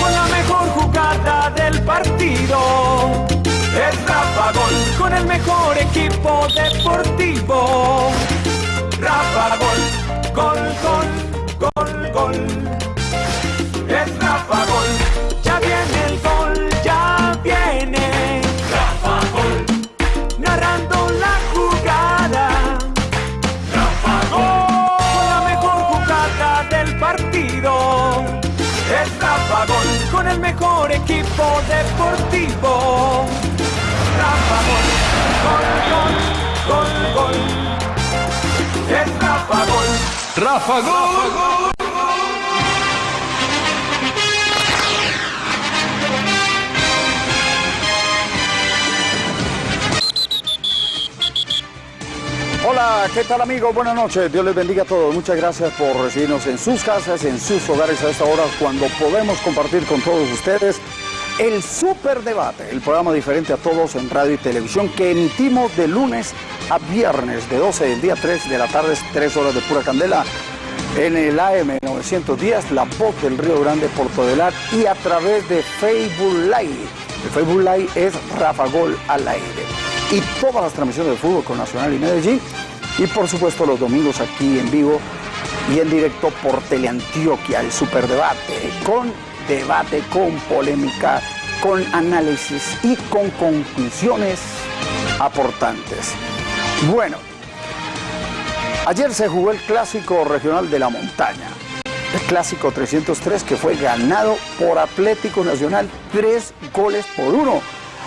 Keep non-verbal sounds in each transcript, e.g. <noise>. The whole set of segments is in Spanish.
Con la mejor jugada del partido. Es Rafa Gol. Con el mejor equipo deportivo. Rafa Gol. Gol, gol, gol, gol. Mejor equipo deportivo. Rafa Gol. Gol, gol, gol, gol. Es Rafa Gol. Rafa Gol. ¿Qué tal amigos? Buenas noches, Dios les bendiga a todos. Muchas gracias por recibirnos en sus casas, en sus hogares a esta hora cuando podemos compartir con todos ustedes el Super Debate, el programa diferente a todos en radio y televisión que emitimos de lunes a viernes de 12 del día 3 de la tarde, 3 horas de pura candela en el AM 910, La Voz del Río Grande, Portodelar y a través de Facebook Live. El Facebook Live es Rafa Gol al aire. Y todas las transmisiones de fútbol con Nacional y Medellín. Y por supuesto los domingos aquí en vivo y en directo por Teleantioquia, el Superdebate, con debate, con polémica, con análisis y con conclusiones aportantes. Bueno, ayer se jugó el clásico regional de la montaña, el clásico 303 que fue ganado por Atlético Nacional, tres goles por uno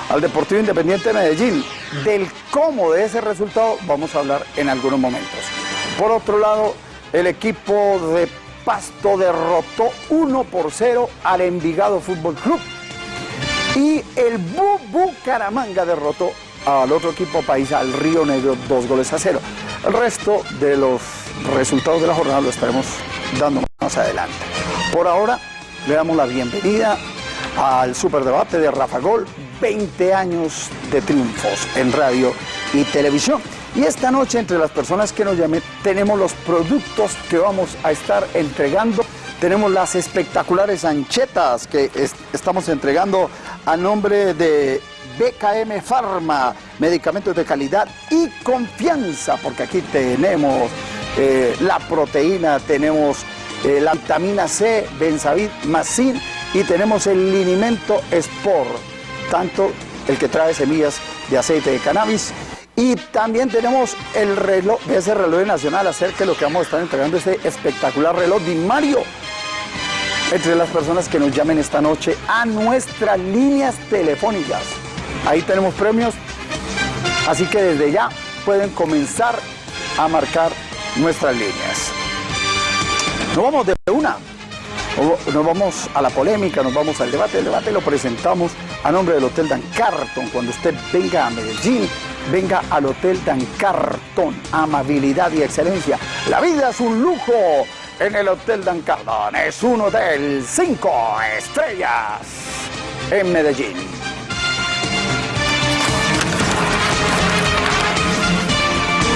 al Deportivo Independiente de Medellín. Del cómo de ese resultado vamos a hablar en algunos momentos. Por otro lado, el equipo de Pasto derrotó 1 por 0 al Envigado Fútbol Club. Y el Bu Bucaramanga derrotó al otro equipo país, al Río Negro, dos goles a cero. El resto de los resultados de la jornada lo estaremos dando más adelante. Por ahora, le damos la bienvenida al Superdebate de Rafa Gol, 20 años de triunfos en radio y televisión. Y esta noche, entre las personas que nos llamen, tenemos los productos que vamos a estar entregando. Tenemos las espectaculares anchetas que es- estamos entregando a nombre de BKM Pharma, medicamentos de calidad y confianza, porque aquí tenemos eh, la proteína, tenemos eh, la vitamina C, Benzavit, Macin y tenemos el linimento Sport, tanto el que trae semillas de aceite de cannabis y también tenemos el reloj, ese reloj nacional, acerca de lo que vamos a estar entregando, este espectacular reloj de Mario. Entre las personas que nos llamen esta noche a nuestras líneas telefónicas. Ahí tenemos premios, así que desde ya pueden comenzar a marcar nuestras líneas. Nos vamos de una. Nos vamos a la polémica, nos vamos al debate. El debate lo presentamos a nombre del Hotel Dan Carton. Cuando usted venga a Medellín, venga al Hotel Dan Carton. Amabilidad y excelencia. La vida es un lujo en el Hotel Dan Carton. Es un hotel cinco estrellas en Medellín.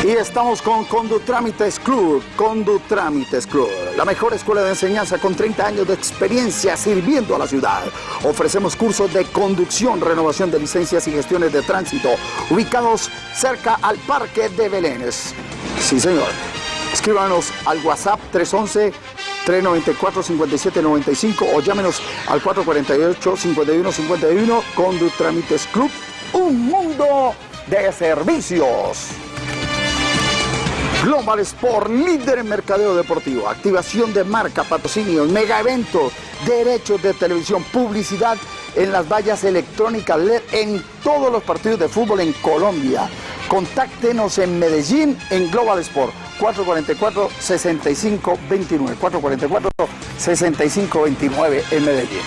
Y estamos con Condutrámites Club, Condutrámites Club, la mejor escuela de enseñanza con 30 años de experiencia sirviendo a la ciudad. Ofrecemos cursos de conducción, renovación de licencias y gestiones de tránsito, ubicados cerca al Parque de Belénes. Sí, señor. Escríbanos al WhatsApp 311 394-5795 o llámenos al 448-5151 Condutrámites Club, un mundo de servicios. Global Sport, líder en mercadeo deportivo, activación de marca, patrocinios, mega eventos, derechos de televisión, publicidad en las vallas electrónicas LED en todos los partidos de fútbol en Colombia. Contáctenos en Medellín en Global Sport 444-6529. 444-6529 en Medellín.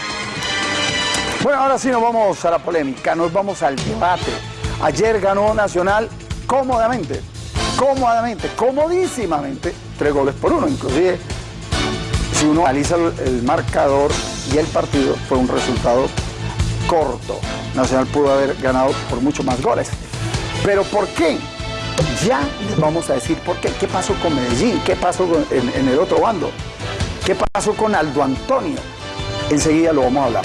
Bueno, ahora sí nos vamos a la polémica, nos vamos al debate. Ayer ganó Nacional cómodamente, cómodamente, comodísimamente, tres goles por uno. Inclusive, si uno analiza el, marcador y el partido, fue un resultado corto. Nacional pudo haber ganado por mucho más goles. Pero ¿por qué? Ya les vamos a decir por qué. ¿Qué pasó con Medellín? ¿Qué pasó con- en el otro bando? ¿Qué pasó con Aldo Antonio? Enseguida lo vamos a hablar.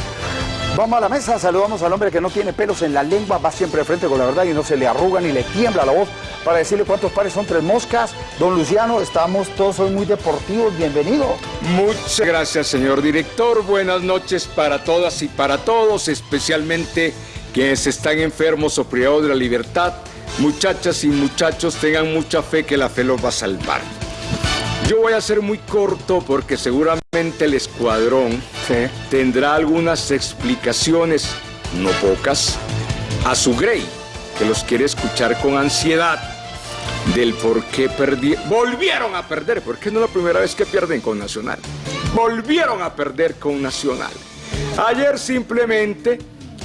Vamos a la mesa, saludamos al hombre que no tiene pelos en la lengua, va siempre de frente con la verdad y no se le arruga ni le tiembla la voz para decirle cuántos pares son tres moscas. Don Luciano, estamos todos hoy muy deportivos, bienvenido. Muchas gracias, señor director. Buenas noches para todas y para todos, especialmente quienes están enfermos o privados de la libertad. Muchachas y muchachos, tengan mucha fe que la fe los va a salvar. Yo voy a ser muy corto porque seguramente el escuadrón tendrá algunas explicaciones, no pocas, a su Grey, que los quiere escuchar con ansiedad del por qué perdieron. Volvieron a perder, porque no es la primera vez que pierden con Nacional. Volvieron a perder con Nacional. Ayer simplemente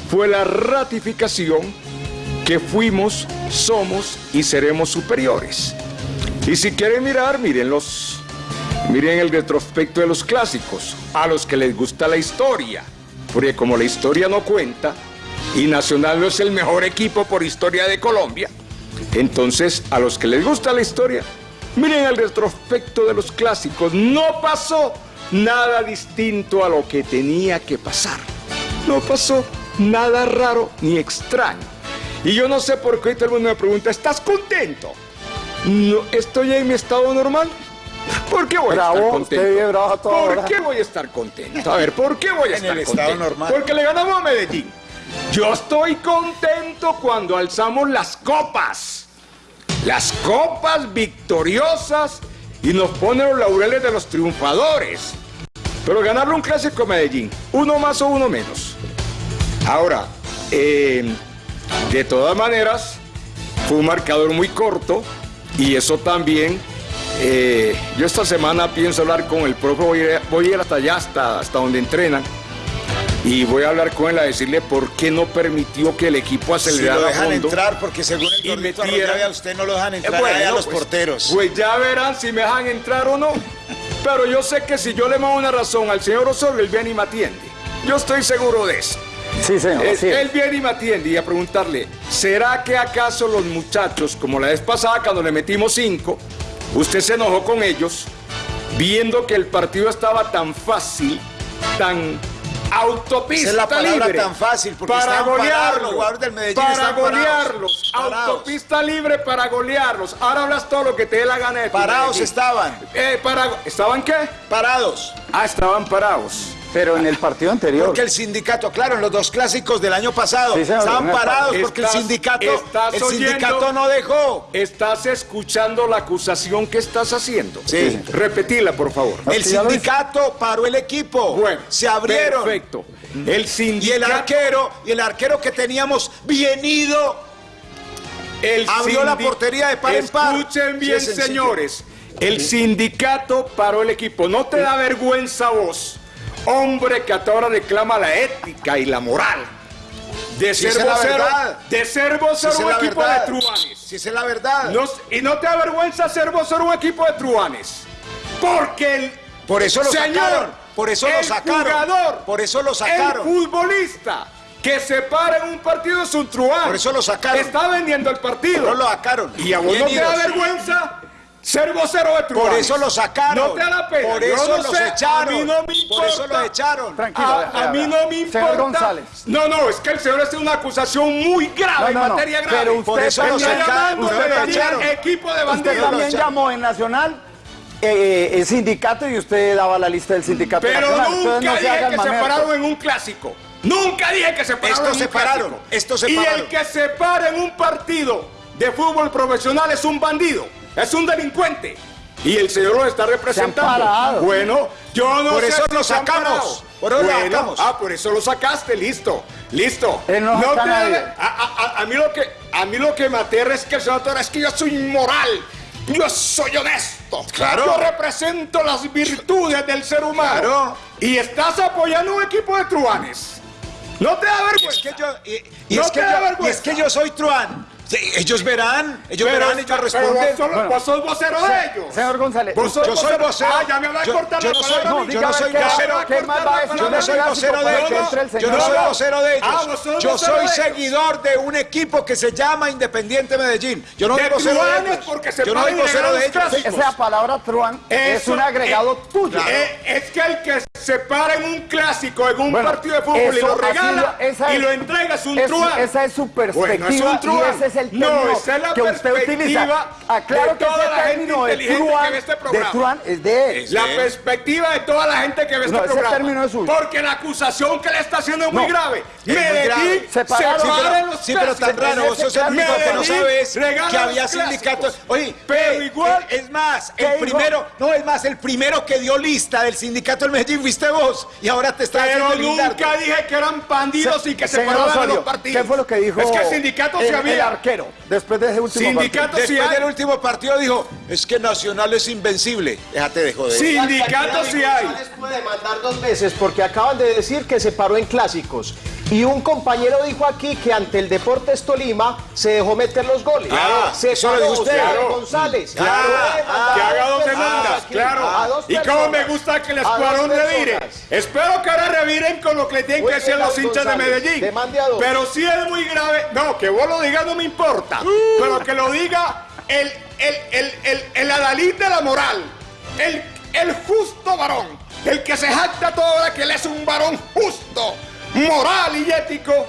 fue la ratificación que fuimos, somos y seremos superiores. Y si quieren mirar, miren los, miren el retrospecto de los clásicos, a los que les gusta la historia, porque como la historia no cuenta y Nacional no es el mejor equipo por historia de Colombia, entonces a los que les gusta la historia, miren el retrospecto de los clásicos, no pasó nada distinto a lo que tenía que pasar, no pasó nada raro ni extraño. Y yo no sé por qué todo el mundo me pregunta, ¿estás contento? No, estoy en mi estado normal. ¿Por qué voy a estar contento? ¿Por qué voy a estar contento? A ver, ¿por qué voy a estar en el contento? estado normal. Porque le ganamos a Medellín. Yo estoy contento cuando alzamos las copas. Las copas victoriosas y nos ponen los laureles de los triunfadores. Pero ganarle un clásico a Medellín, uno más o uno menos. Ahora, eh, de todas maneras, fue un marcador muy corto. Y eso también, eh, yo esta semana pienso hablar con el profe, voy a, ir, voy a ir hasta allá, hasta, hasta donde entrenan. Y voy a hablar con él a decirle por qué no permitió que el equipo Si acelerara lo dejan fondo. entrar, porque según el gordito a usted no lo dejan Eh, entrar bueno, ahí a los pues, porteros. Pues ya verán si me dejan entrar o no. Pero yo sé que si yo le mando una razón al señor Osorio, él viene y me atiende. Yo estoy seguro de eso. Sí, señor, es. él viene y me atiende y a preguntarle, ¿será que acaso los muchachos, como la vez pasada cuando le metimos cinco, usted se enojó con ellos, viendo que el partido estaba tan fácil, tan autopista Esa es la palabra libre, tan fácil, porque para parados, golearlos, del Medellín para parados, golearlos, parados. autopista libre para golearlos. Ahora hablas todo lo que te dé la gana de Parados Medellín. estaban, Eh, para, ¿Estaban qué? parados. Ah, estaban parados. Pero en el partido anterior. Porque el sindicato, claro, en los dos clásicos del año pasado, Sí, señor, estaban en parados porque el sindicato, estás el oyendo- sindicato no dejó. ¿Estás escuchando la acusación que estás haciendo? Sí. Repetila, por favor. El sí, sindicato paró el equipo. Bueno, se abrieron. Perfecto. El Y el sindicato. arquero, y el arquero que teníamos bien ido, el abrió la portería de par en par. Escuchen Sí, bien, señores. El sindicato paró el equipo. ¿No te da vergüenza vos, hombre que hasta ahora reclama la ética y la moral? De Si ser vocero, de ser Si vocero es un equipo verdad. de truanes. Si es la verdad. No- y no te da vergüenza ser vocero un equipo de truanes. Porque el Por eso lo señor, sacaron. Por eso lo el sacaron. jugador, Por eso lo sacaron. El futbolista que se para en un partido es un truán. Por eso lo sacaron. Está vendiendo el partido. No lo sacaron. Y a vos no te da vergüenza ser vocero de truanes. Por eso lo sacaron. No te da la pena. Por eso no los sé, echaron. A mí no me Por eso importa. los echaron. Tranquilo, A, mí no me importa. Señor González. No, no, es que el señor hace una acusación muy grave, No, no, en no, materia grave. pero Por usted eso lo sacaron. llamando Usted lo Medellín echaron. equipo de Usted bandidos. también llamó en Nacional eh, el sindicato y usted daba la lista del sindicato Pero nacional. Nunca no dije que se pararon en un clásico. Nunca dije que se pararon en un se pararon, clásico. estos se y pararon. el que se para en un partido de fútbol profesional es un bandido, es un delincuente. Y el señor lo está representando. Bueno, yo no Por sé eso si lo sacamos. Por eso lo Bueno, sacamos. Ah, por eso lo sacaste, listo, listo. Él no te a mí lo que a mí lo que me aterra es que el señor es que yo soy moral. Yo soy honesto. Claro. Yo represento las virtudes del ser humano. Claro. Y estás apoyando un equipo de truanes. No te da Y es vergüenza. que yo, y, y No es que yo, y vergüenza. es que yo soy truán. Sí, ellos verán, ellos Pero, verán, ellos pero responden. vos, sos- vos sos vocero de ellos. Señor González, Vos sos Yo soy vocero. Ah, ya me Yo- yo no soy- no, yo no soy vocero. ¿Qué más va a decir Yo no soy vocero de ellos. el Yo no soy vocero de ellos. Ah, Yo vocero soy seguidor de un equipo que se llama Independiente Medellín. Yo no soy vocero de ellos. porque se Yo no soy vocero de los ellos. Esa palabra truán es un agregado tuyo. Eh, es que el que se para en un clásico, en un Bueno, partido de fútbol y lo regala esa y es- lo entrega es un es- truán. Esa es su perspectiva Bueno, es un truán. y ese es el No, esa es la que usted utiliza. perspectiva Aclaro de que toda la gente de inteligente que ve este de programa. truán es de él. La perspectiva de toda la gente que ve No, este ese programa. término es suyo. Porque la acusación que le está haciendo es muy No, grave. Medellín se para Sí, en pero- los Sí, pero tan raro, vos sos el único que no sabes que había sindicatos. Oye, Pero eh, igual- eh, es más, ¿Qué el primero, no, es más, el primero que dio lista del sindicato del Medellín fuiste vos y ahora te estás Pero haciendo el nunca dije que eran bandidos Se- y que se paraban los partidos. ¿Qué fue lo que dijo Es que el sindicato el, se el había. arquero después de ese último Sindicato partido? sí Después hay. del último partido dijo, es que Nacional es invencible. Déjate de joder. Sindicatos sí hay. Puede demandar dos veces porque acaban de decir que se paró en clásicos. Y un compañero dijo aquí que ante el Deportes Tolima se dejó meter los goles. Ah, se eso lo usted. Claro. González. Claro, demandar que haga dos demandas, claro. Y cómo me gusta que el escuadrón revire. Espero que ahora reviren con lo que tienen que bien, los hinchas de. Medellín. Demande a dos. Pero sí es muy grave. No, que vos lo digas no me importa. Pero que lo diga el, el, el, el, el adalid de la moral. El, el justo varón. El que se jacta toda hora que él es un varón justo, moral y ético.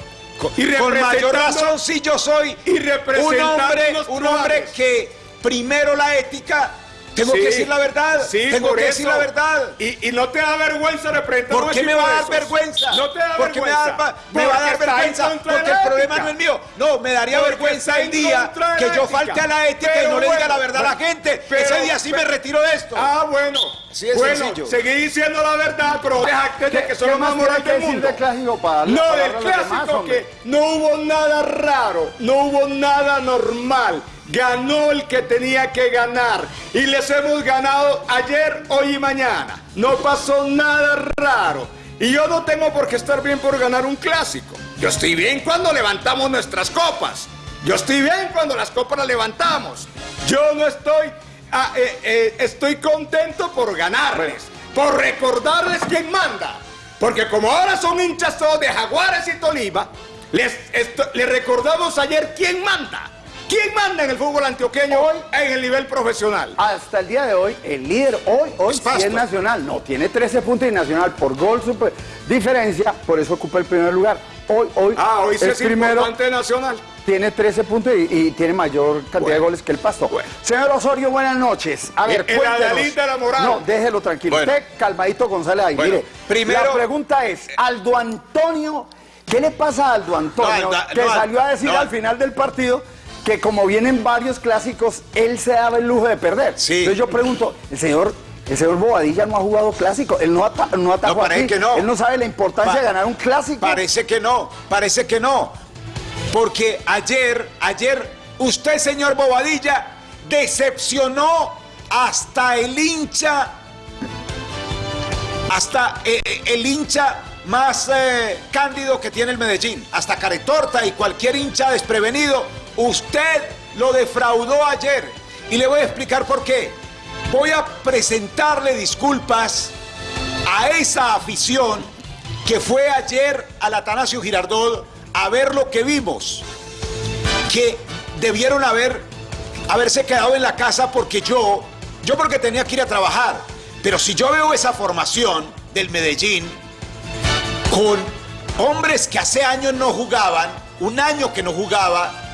y Con mayor razón si yo soy y un hombre, un hombre que primero la ética, tengo Sí, que decir la verdad, sí, tengo que decir la verdad. Y, y no te da vergüenza representar ¿Por qué me va a dar vergüenza? No te da ¿Por qué me, vergüenza. da- me va a dar vergüenza? de Porque el problema no es mío. No, me daría Porque vergüenza el día de que yo falte a la ética y no le diga la verdad a la gente. pero- Ese día sí me retiro de esto. Ah, bueno. De bueno, sencillo. seguí diciendo la verdad, pero deja que, ¿Qué, que son qué los más morales que del mundo. del clásico para darle la No, del demás, clásico hombre? que no hubo nada raro, no hubo nada normal. Ganó el que tenía que ganar. Y les hemos ganado ayer, hoy y mañana. No pasó nada raro. Y yo no tengo por qué estar bien por ganar un clásico. Yo estoy bien cuando levantamos nuestras copas. Yo estoy bien cuando las copas las levantamos. Yo no estoy... ah, eh, eh, estoy contento por ganarles. Por recordarles quién manda. Porque como ahora son hinchas todos de Jaguares y Tolima, les, les recordamos ayer quién manda. ¿Quién manda en el fútbol antioqueño hoy en el nivel profesional? Hasta el día de hoy, el líder hoy, hoy Es sí es Nacional. No, tiene 13 puntos y Nacional por gol super diferencia, por eso ocupa el primer lugar. Hoy, hoy, Ah, hoy es es primero, importante Nacional. tiene 13 puntos y, y tiene mayor cantidad de goles que el Pasto. Bueno. Señor Osorio, buenas noches. A ver, El- el de la moral. No, déjelo tranquilo. Bueno. Usted, calmadito González ahí. Mire, primero- la pregunta es, Aldo Antonio, ¿qué le pasa a Aldo Antonio? No, que no, salió a decir no. al final del partido que como vienen varios clásicos, él se daba el lujo de perder. Sí. Entonces yo pregunto, el señor... El señor Bobadilla no ha jugado clásico, él no, ata- no atajó No, parece aquí. que no. Él no sabe la importancia Pa- de ganar un clásico. Parece que no, parece que no. Porque ayer, ayer, usted, señor Bobadilla, decepcionó hasta el hincha, hasta eh, eh, el hincha más eh, cándido que tiene el Medellín, hasta Caretorta y cualquier hincha desprevenido. Usted lo defraudó ayer y le voy a explicar por qué. Voy a presentarle disculpas a esa afición que fue ayer al Atanasio Girardot a ver lo que vimos, que debieron haber, haberse quedado en la casa porque yo, yo porque tenía que ir a trabajar, pero si yo veo esa formación del Medellín con hombres que hace años no jugaban, un año que no jugaba,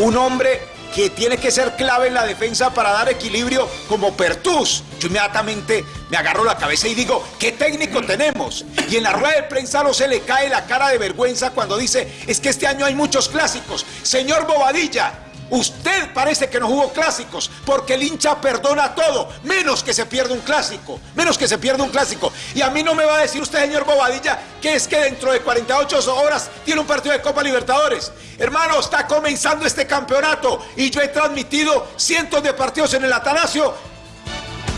un hombre que tiene que ser clave en la defensa para dar equilibrio como Pertus. Yo inmediatamente me agarro la cabeza y digo, ¿qué técnico tenemos? Y en la rueda de prensa no se le cae la cara de vergüenza cuando dice, es que este año hay muchos clásicos. Señor Bobadilla, Usted parece que no jugó clásicos, porque el hincha perdona todo, menos que se pierda un clásico, menos que se pierda un clásico. Y a mí no me va a decir usted, señor Bobadilla, que es que dentro de 48 horas tiene un partido de Copa Libertadores. Hermano, está comenzando este campeonato y yo he transmitido cientos de partidos en el Atanasio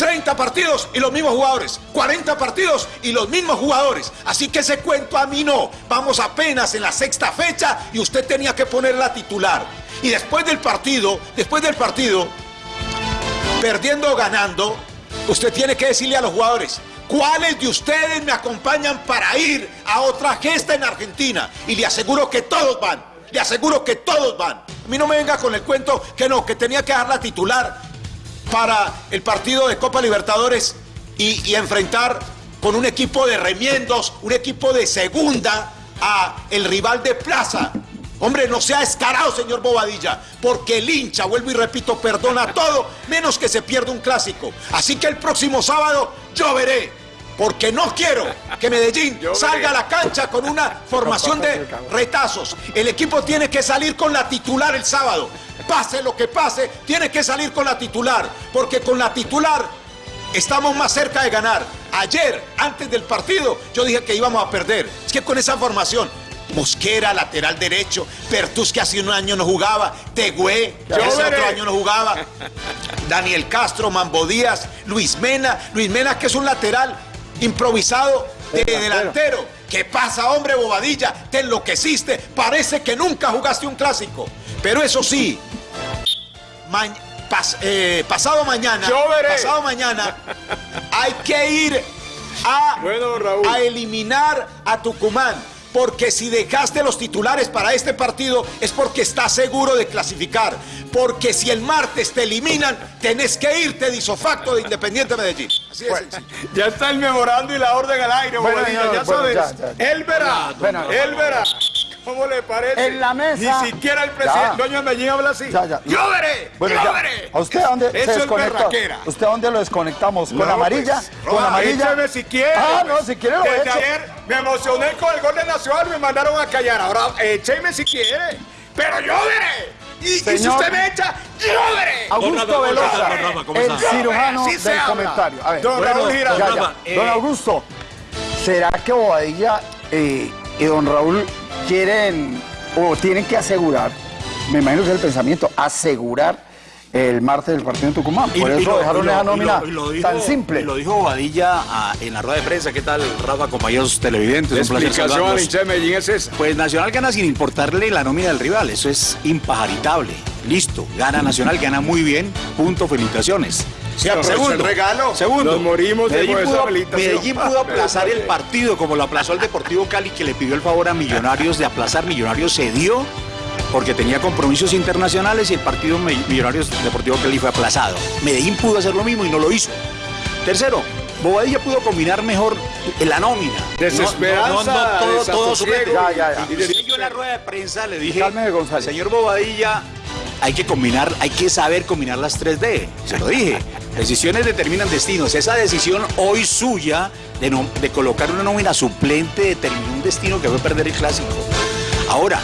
30 partidos y los mismos jugadores. 40 partidos y los mismos jugadores. Así que ese cuento a mí no. Vamos apenas en la sexta fecha y usted tenía que poner la titular. Y después del partido, después del partido, perdiendo o ganando, usted tiene que decirle a los jugadores, ¿cuáles de ustedes me acompañan para ir a otra gesta en Argentina? Y le aseguro que todos van, le aseguro que todos van. A mí no me venga con el cuento que no, que tenía que dar la titular para el partido de Copa Libertadores y, enfrentar con un equipo de remiendos, un equipo de segunda a el rival de plaza. Hombre, no sea escarado, señor Bobadilla, porque el hincha, vuelvo y repito, perdona todo, menos que se pierda un clásico. Así que el próximo sábado yo veré, porque no quiero que Medellín salga a la cancha con una formación de retazos. El equipo tiene que salir con la titular el sábado. Pase lo que pase, tiene que salir con la titular, porque con la titular estamos más cerca de ganar. Ayer, antes del partido, yo dije que íbamos a perder. Es que con esa formación, Mosquera, lateral derecho, Pertus que hace un año no jugaba, Tegüe, que hace veré. otro año no jugaba, <laughs> Daniel Castro, Mambo Díaz, Luis Mena, Luis Mena que es un lateral improvisado de Delantero. ¿Qué pasa, hombre bobadilla? Te enloqueciste, parece que nunca jugaste un clásico. Pero eso sí, ma- pas- eh, pasado mañana, Yo veré. pasado mañana, hay que ir a, Bueno, Raúl. a eliminar a Tucumán. Porque si dejaste los titulares para este partido es porque estás seguro de clasificar. Porque si el martes te eliminan, tenés que irte de isofacto de Independiente Medellín. Así sencillo. <laughs> Ya está el memorando y la orden al aire, Bueno, señor, ya bueno, sabes. ya, ya. Él verá, Bueno. él verá. ¿Cómo le parece? En la mesa. Ni siquiera el presidente, de Medellín habla así. Ya, ya. Yo veré, Bueno, yo veré. ¿A usted dónde se Eso es desconecta? ¿Usted dónde lo desconectamos? ¿Con No, amarilla? pues, ¿Con amarilla? Écheme si quiere. Ah, pues. no, si quiere lo Desde echo. ayer me emocioné con el gol de Nacional y me mandaron a callar. Ahora écheme si quiere. Pero yo veré. Y, y si Señor- usted me echa, yo veré. Augusto Velosa, el cirujano se del habla. comentario. A ver, Don bueno, Raúl Giraldo. eh, Don Augusto, ¿será que Bobadilla eh, y don Raúl quieren o tienen que asegurar, me imagino que es el pensamiento, asegurar el martes del partido en Tucumán? Por Y- y eso lo- dejaron esa y lo- nómina y lo dijo- tan simple. y lo dijo Bobadilla ah, en la rueda de prensa. ¿Qué tal, Rafa, compañeros televidentes? La explicación a la saludarlos. hincha de Medellín es esa. Pues Nacional gana sin importarle la nómina del rival, eso es impajaritable. Listo, gana Nacional, gana muy bien, punto, felicitaciones. El regalo. segundo, Nos morimos de Medellín, pudo. Medellín pudo aplazar el partido como lo aplazó el Deportivo Cali, que le pidió el favor a Millonarios de aplazar. Millonarios cedió porque tenía compromisos internacionales y el partido Millonarios Deportivo Cali fue aplazado. Medellín pudo hacer lo mismo y no lo hizo. Tercero, Bobadilla pudo combinar mejor la nómina. Desesperanza, todo, todo desasosiego. suplente. Ya, ya, ya. Y decía yo en la rueda de prensa le dije, Cálmese, González. señor Bobadilla, hay que combinar, hay que saber combinar las 3D. Se lo dije. Decisiones determinan destinos. Esa decisión hoy suya de, no- de colocar una nómina suplente determinó un destino que fue perder el clásico. Ahora,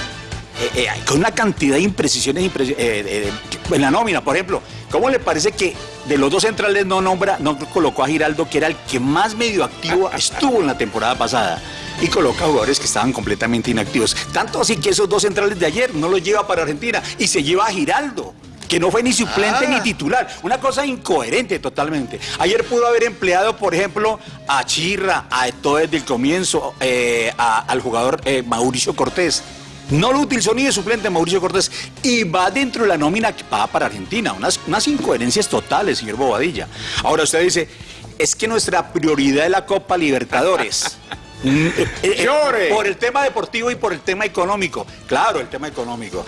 eh, eh, con una cantidad de imprecisiones impreci- eh, eh, en la nómina, por ejemplo, ¿cómo le parece que de los dos centrales no nombra, no colocó a Giraldo, que era el que más medio activo <laughs> estuvo en la temporada pasada? Y coloca jugadores que estaban completamente inactivos. Tanto así que esos dos centrales de ayer no los lleva para Argentina y se lleva a Giraldo. Que no fue ni suplente Ah. ni titular. Una cosa incoherente totalmente. Ayer pudo haber empleado, por ejemplo, a Chirra, a todo desde el comienzo, eh, a- al jugador eh, Mauricio Cortés. No lo utilizó ni de suplente Mauricio Cortés y va dentro de la nómina que va para Argentina. Unas, unas incoherencias totales, señor Bobadilla. Ahora usted dice, es que nuestra prioridad es la Copa Libertadores. Mm, Llore. por el tema deportivo y por el tema económico. Claro, el tema económico.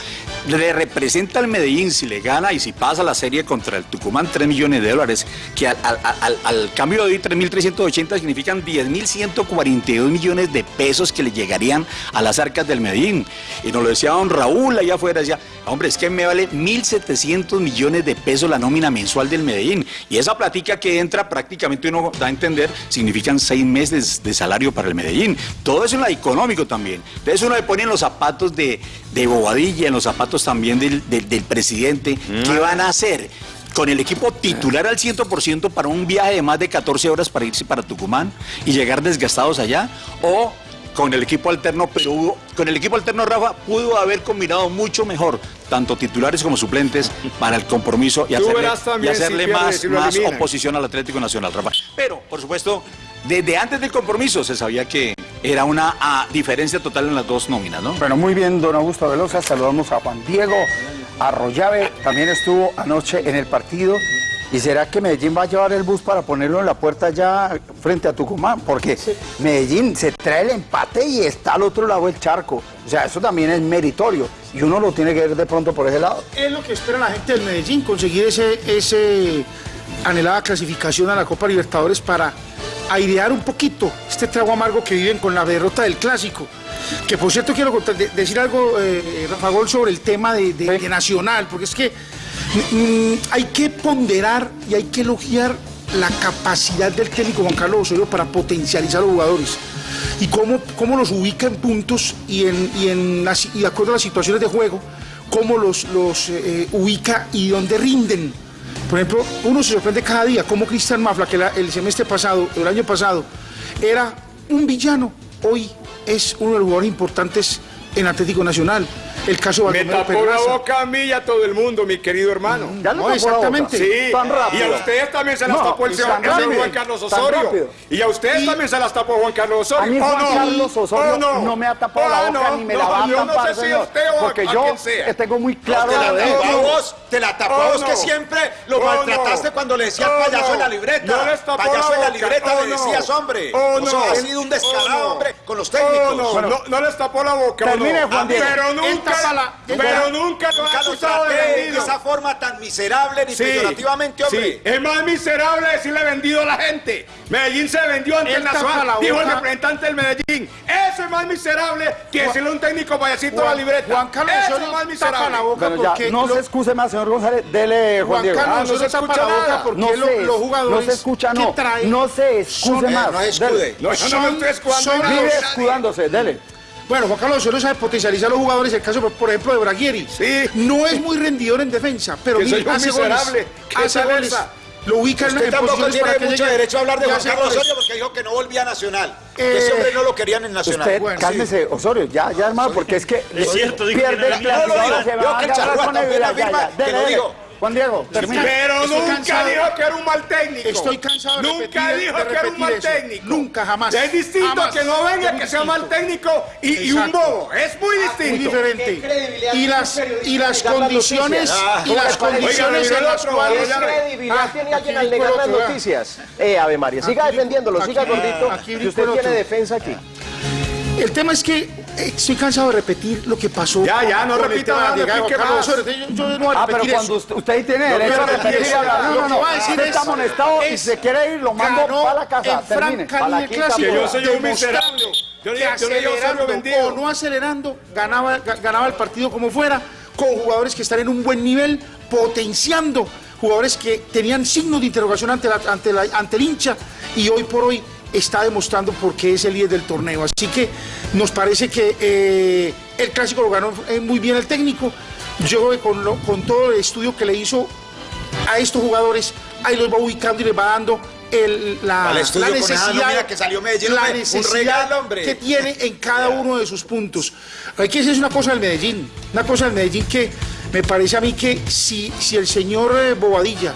Le representa al Medellín si le gana y si pasa la serie contra el Tucumán 3 millones de dólares, que al, al- al- al cambio de hoy 3.380 significan 10.142 millones de pesos que le llegarían a las arcas del Medellín. Y nos lo decía don Raúl allá afuera, decía, hombre, es que me vale 1.700 millones de pesos la nómina mensual del Medellín. Y esa platica que entra prácticamente uno da a entender, significan seis meses de salario para el Medellín. Todo eso en la económico también. Entonces uno le pone en los zapatos de, de Bobadilla, en los zapatos también del, del- del presidente. ¿Qué van a hacer? Con el equipo titular al 100% para un viaje de más de 14 horas para irse para Tucumán y llegar desgastados allá. O con el equipo alterno, pero hubo- con el equipo alterno Rafa pudo haber combinado mucho mejor, tanto titulares como suplentes, para el compromiso y hacerle, y hacerle si más, más oposición al Atlético Nacional, Rafa. Pero, por supuesto, desde antes del compromiso se sabía que era una ah, diferencia total en las dos nóminas, ¿no? Bueno, muy bien, don Augusto Velosa. Saludamos a Juan Diego Arroyave. También estuvo anoche en el partido. ¿Y será que Medellín va a llevar el bus para ponerlo en la puerta ya frente a Tucumán? Porque Medellín se trae el empate y está al otro lado del charco. O sea, eso también es meritorio. Y uno lo tiene que ver de pronto por ese lado. Es lo que espera la gente del Medellín, conseguir ese, ese anhelada clasificación a la Copa Libertadores para airear un poquito este trago amargo que viven con la derrota del clásico. Que por cierto quiero decir algo, eh, Rafa Gol, sobre el tema de, de- de Nacional, porque es que hay que ponderar y hay que elogiar la capacidad del técnico Juan Carlos Osorio para potencializar a los jugadores y cómo, cómo los ubica en puntos y, en, y, en y de acuerdo a las situaciones de juego, cómo los, los eh, ubica y dónde rinden. Por ejemplo, uno se sorprende cada día cómo Cristian Mafla, que el semestre pasado, el año pasado, era un villano, hoy es uno de los jugadores importantes en Atlético Nacional. El caso de Me Baldomero tapó la Pedraza. boca a mí y a todo el mundo, mi querido hermano. Ya le No, la exactamente. Sí, Tan rápido. y a ustedes también se las No, tapó el señor, Juan Carlos Osorio. Y a ustedes Y- también se las tapó Juan Carlos Osorio. A mí ¿o Juan no? Carlos Osorio ¿O no? me ha tapado la ¿O boca no? ni me No, la va a yo no tapar, sé si señor. usted o porque a yo sea. tengo muy claro la de tapó a él. vos, te la tapó a Oh, vos que no. siempre lo Oh, maltrataste no. cuando le decías Oh, payaso no. en la libreta. No payaso la en la libreta Oh, le no. decías, hombre. Oh, Vos no. has sido un descarado, Oh, no. hombre, con los Oh, técnicos. no, no, no les tapó la boca. ¿o Termine, no? Juan Diego. Pero nunca, la- pero lo Nunca ha lo acusado de traté de vendido. esa forma tan miserable ni Sí, peyorativamente, hombre. sí. Es más miserable decirle vendido a la gente. Medellín se vendió ante el Nacional, dijo el representante del Medellín. Eso es más miserable que decirle a un técnico payasito a la Juan- libreta. Juan Carlos Eso es más miserable. la boca Bueno, ya, porque no lo- se excuse más, señor González. Dele, Juan Juan Diego. Carlos Ah, no se tapa escucha la boca nada. porque no, lo- se, los jugadores no se escucha, que no. No se excuse son- más. Eh, no escude. No, yo no me estoy escudando son- en nada. Vive escudándose, dele. Bueno, Juan Carlos Osorio sabe potencializar a los jugadores. El caso, por ejemplo, de Braguieri. Sí. No es muy rendidor en defensa, pero Que soy un hace miserable. goles. ¿Qué Hace goles. Lo ubica en, Usted en tampoco tiene que mucho llegue derecho a hablar de Juan Carlos goles. Osorio porque dijo que no volvía a Nacional. Eh, que ese hombre no lo querían en Nacional. Usted, Bueno, cálmese, Osorio, ya, ya hermano, porque es que Es cierto, dijo que pierde no el era clásico, mío. ahora se Yo va a Juan Diego, termine. Pero Estoy nunca cansado. dijo que era un mal técnico. Estoy cansado de Nunca repetir- dijo de que era un mal eso. técnico. Nunca, jamás. Es distinto Jamás. que no venga Muy que sea mal técnico y, y un bobo. Es muy Muy distinto. diferente. Y las, y las condiciones, y las condiciones Oiga, en las otro, cuales... ¿Qué credibilidad Ah, tiene alguien al negar las noticias? Eh, Ave María, siga Aquí- defendiéndolo, siga gordito, aquí que usted tiene defensa aquí. El tema es que eh, estoy cansado de repetir lo que pasó. Ya, ya, no repita más. Yo, no voy a Ah, pero repetir cuando usted, usted ahí tiene derecho a que- repetir y hablar. No, no, no. voy a decir Usted es- está amonestado y se quiere ir, lo mando para la casa. en Termine. Que yo soy un miserable. Yo que le- acelerando o no acelerando, ganaba, ga- ganaba el partido como fuera, con jugadores que están en un buen nivel, potenciando jugadores que tenían signos de interrogación ante, la- ante, la- ante el hincha y hoy por hoy está demostrando por qué es el líder del torneo. Así que nos parece que eh, el clásico lo ganó eh, muy bien el técnico. Yo con, lo- con todo el estudio que le hizo a estos jugadores, ahí los va ubicando y les va dando el- la, la esa necesidad, nómina que salió Medellín, la un regalo, que tiene en cada uno de sus puntos. Hay que decir una cosa del Medellín, una cosa del Medellín que me parece a mí que si, si el señor eh, Bobadilla,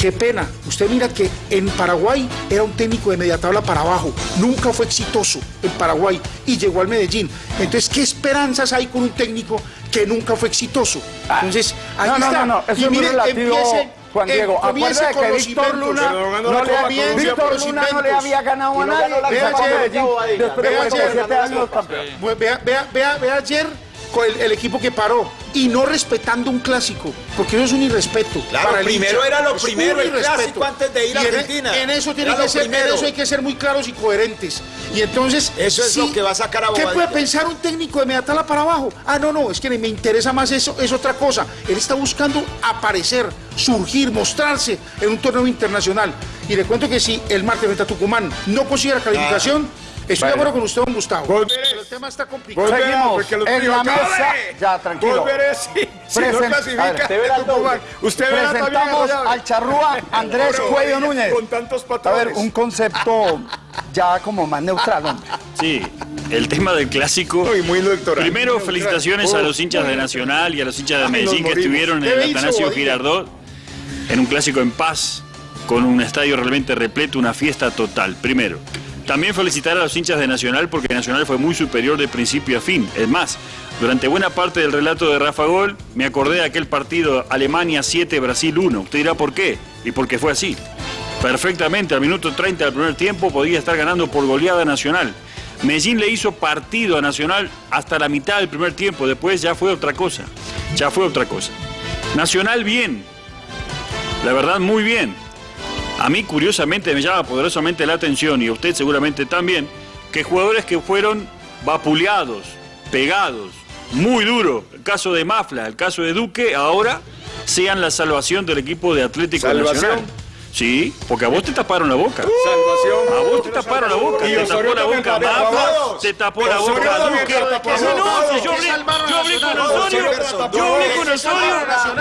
qué pena, usted mira que en Paraguay era un técnico de media tabla para abajo, nunca fue exitoso en Paraguay y llegó al Medellín. Entonces, ¿qué esperanzas hay con un técnico que nunca fue exitoso? Entonces, ahí No, no, está. no, no, eso Y es muy mire, relativo, empiece- Juan eh, Diego. Acuérdate con que los Víctor. Luna no le había, Víctor Luna no le había ganado a nadie. Vea 47 ayer. vea ayer con el, el equipo que paró y no respetando un clásico, porque eso es un irrespeto. Claro, para el primero hincha. era lo Es primero, el clásico antes de ir a en- Argentina. En, eso tiene que ser, en eso hay que ser muy claros y coherentes. Y entonces Eso es lo que va a sacar a ¿Qué puede pensar un técnico de Mediatala para abajo? Ah, no, no, es que me interesa más eso, es otra cosa. Él está buscando aparecer, surgir, mostrarse en un torneo internacional. Y le cuento que si el martes frente a Tucumán no consigue la calificación, estoy de acuerdo con usted, don Gustavo. Vos verés. Pero el tema está complicado. Seguimos en la mesa. Ya, tranquilo. Vos verés si, si no clasifica. a ver, usted verá Presentamos al charrúa <laughs> Andrés Cuello Núñez. Con tantos A patrones. ver, un concepto <laughs> ya como más neutral, hombre. Sí, el tema del clásico. Uy, muy electoral. Primero, Muy felicitaciones electoral. a los hinchas de Nacional y a los hinchas de Medellín que estuvieron en ¿Qué el hizo Atanasio? Girardot en un clásico en paz, con un estadio realmente repleto, una fiesta total. Primero. También felicitar a los hinchas de Nacional porque Nacional fue muy superior de principio a fin. Es más, durante buena parte del relato de Rafa Gol, me acordé de aquel partido Alemania 7, Brasil 1. Usted dirá por qué, y porque fue así. Perfectamente, al minuto 30 del primer tiempo podía estar ganando por goleada Nacional. Medellín le hizo partido a Nacional hasta la mitad del primer tiempo, después ya fue otra cosa. Ya fue otra cosa. Nacional bien, la verdad muy bien. A mí curiosamente me llama poderosamente la atención y a usted seguramente también, que jugadores que fueron vapuleados, pegados, muy duro, el caso de Mafla, el caso de Duque, ahora sean la salvación del equipo de Atlético ¿Salvación? Nacional. Sí, porque a vos te taparon la boca. Salvación. A vos te taparon la boca, te tapó la boca tapado. te tapó la boca Duque. no, yo ¿Qué hablé, salvaron yo hablé con? Osorio, yo hablé con ¿Qué Osorio,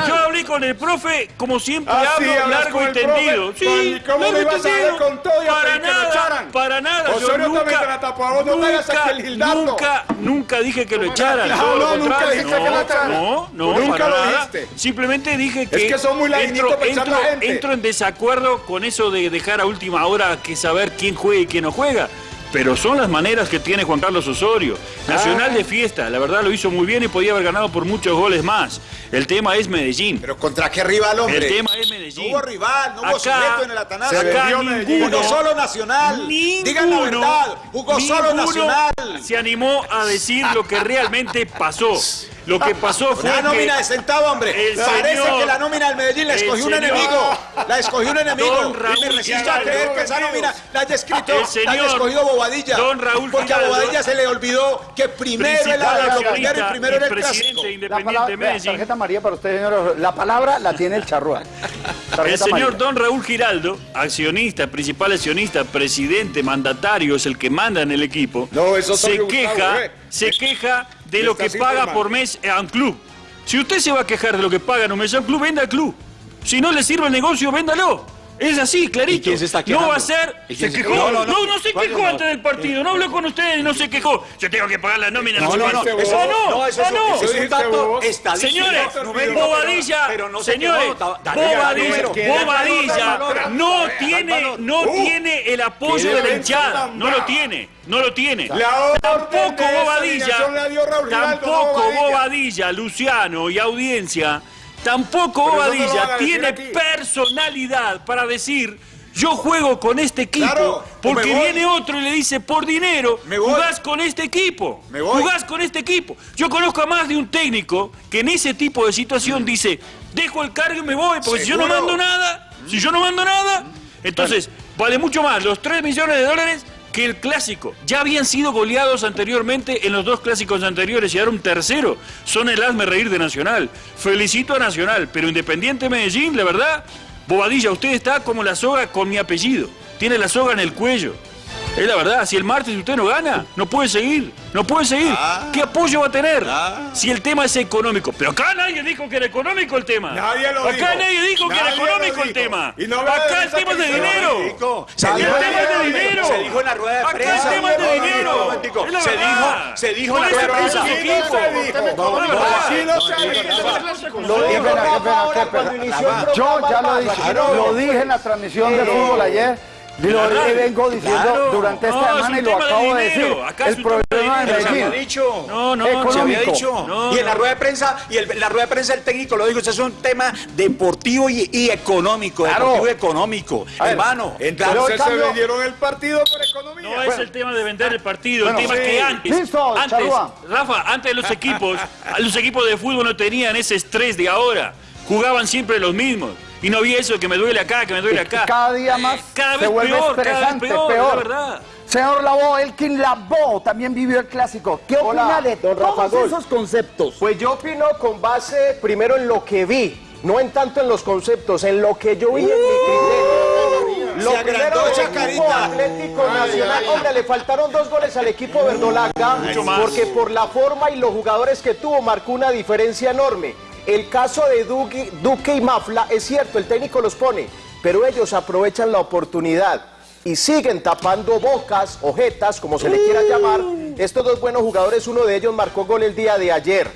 yo hablé con el profe, como siempre Ah, hablo, largo y tendido. Sí, ¿Y cómo largo y tendido. con todo y a Para nada, para nada. yo nunca, nunca, nunca, nunca dije que lo echaran. No, todo lo no, nunca contrario. dijiste que lo echaran. No, no, Nunca lo dijiste. Simplemente dije que, entro en desacuerdo con eso de dejar a última hora que saber quién juega y quién no juega. Pero son las maneras que tiene Juan Carlos Osorio. Nacional de fiesta, la verdad lo hizo muy bien y podía haber ganado por muchos goles más. El tema es Medellín. Pero contra qué rival, hombre. El tema es Medellín. No hubo rival, no hubo Acá- sujeto en el Atanasio. acá ninguno- Jugó solo Nacional. Digan la Ninguno, verdad. Jugó solo ninguno Nacional. Se animó a decir lo que realmente pasó. Lo que pasó fue Una nómina de centavo, hombre. el Parece señor- que la nómina del Medellín la escogió un enemigo. La escogió un enemigo. Don Raúl y me resisto a creer que esa nómina la haya escrito, El la señor haya escogido Bobadilla. Don Raúl porque a Giraldo, Bobadilla se le olvidó que primero era principal la primero y accionista primero era el clásico. presidente La independiente palabra, vea, tarjeta María para usted, señor. La palabra la tiene el charrúa. <laughs> El señor. Don Raúl Giraldo, accionista, principal accionista, presidente, mandatario, es el que manda en el equipo. No, eso se queja, Gustavo, eh. se queja de lo que paga mal. por mes a un club. Si usted se va a quejar de lo que paga en un mes a un club, venda al club. Si no le sirve el negocio, véndalo. Es así, clarito. quién se está no va a ser. ¿Y Se quién se quejó. No, No, no, no, se ¿cuál quejó antes del partido. No habló con ustedes y no se quejó. Yo tengo que pagar la nómina. No, no, no, cuánto. eso- no, no, eso es- no. eso es un dato estadístico. Señores, Bobadilla, señores, Bobadilla, no tiene, no tiene el apoyo de la hinchada, no lo tiene, no lo tiene. Tampoco Bobadilla, tampoco. Bobadilla, Luciano y audiencia, tampoco no Bobadilla tiene personalidad para decir yo juego con este equipo Claro, porque viene otro y le dice por dinero Me jugás con este equipo Me voy. jugás con este equipo yo conozco a más de un técnico que en ese tipo de situación dice dejo el cargo y me voy porque si yo no mando nada si yo no mando nada entonces vale mucho más los 3 millones de dólares que el clásico. Ya habían sido goleados anteriormente en los dos clásicos anteriores y ahora un tercero. Son el hazme reír de Nacional. Felicito a Nacional, pero Independiente Medellín, la verdad, Bobadilla, usted está como la soga con mi apellido. Tiene la soga en el cuello. Es la verdad, si el martes usted no gana, no puede seguir, no puede seguir. ¿Qué apoyo va a tener? Si el tema es económico. Pero acá nadie dijo que era económico el tema. Nadie lo acá dijo. nadie dijo que era económico el dijo. tema. Y no acá el tema es de dinero. Se el dijo- tema es de dinero. Se dijo en la rueda de Acá prensa. el tema es de dinero. Se dijo, se dijo en la rueda de prensa dijo. Lo el Yo ya lo dije, lo dije en la transmisión de fútbol ayer. Y Lo radio. vengo diciendo Claro. durante esta No, es semana un y lo acabo de dinero. decir. Acá es El un tema de problema de dinero. Se había Medellín. dicho. No, no, Se había Económico. dicho. No, y en la rueda de prensa, y el- la rueda de prensa el técnico lo dijo, eso es un tema deportivo y, y económico, Claro. deportivo y económico. Ver, Hermano, Entonces Pero se vendieron el partido por economía. No es el tema de vender el partido, Bueno, el tema sí. es que antes, Listo, antes. Rafa, antes los equipos, los equipos de fútbol no tenían ese estrés de ahora, jugaban siempre los mismos y no había eso que me duele acá, que me duele acá. Cada día más Cada se vez vuelve peor, cada vez estresante, peor, peor. la verdad. Señor Labo, Elkin Labo también vivió el clásico. ¿Qué opina Hola, de don Rafa todos Gol. esos conceptos? Pues yo opino con base primero en lo que vi, no en tanto en los conceptos, en lo que yo vi en mi criterio. Lo Se primero esa del equipo carita. Atlético Nacional, hombre, le faltaron dos goles al equipo verdolaga, porque por la forma y los jugadores que tuvo marcó una diferencia enorme. El caso de Duque, Duque y Mafla, es cierto, el técnico los pone, pero ellos aprovechan la oportunidad y siguen tapando bocas, ojetas, como se le quiera llamar, Estos dos buenos jugadores, uno de ellos marcó gol el día de ayer.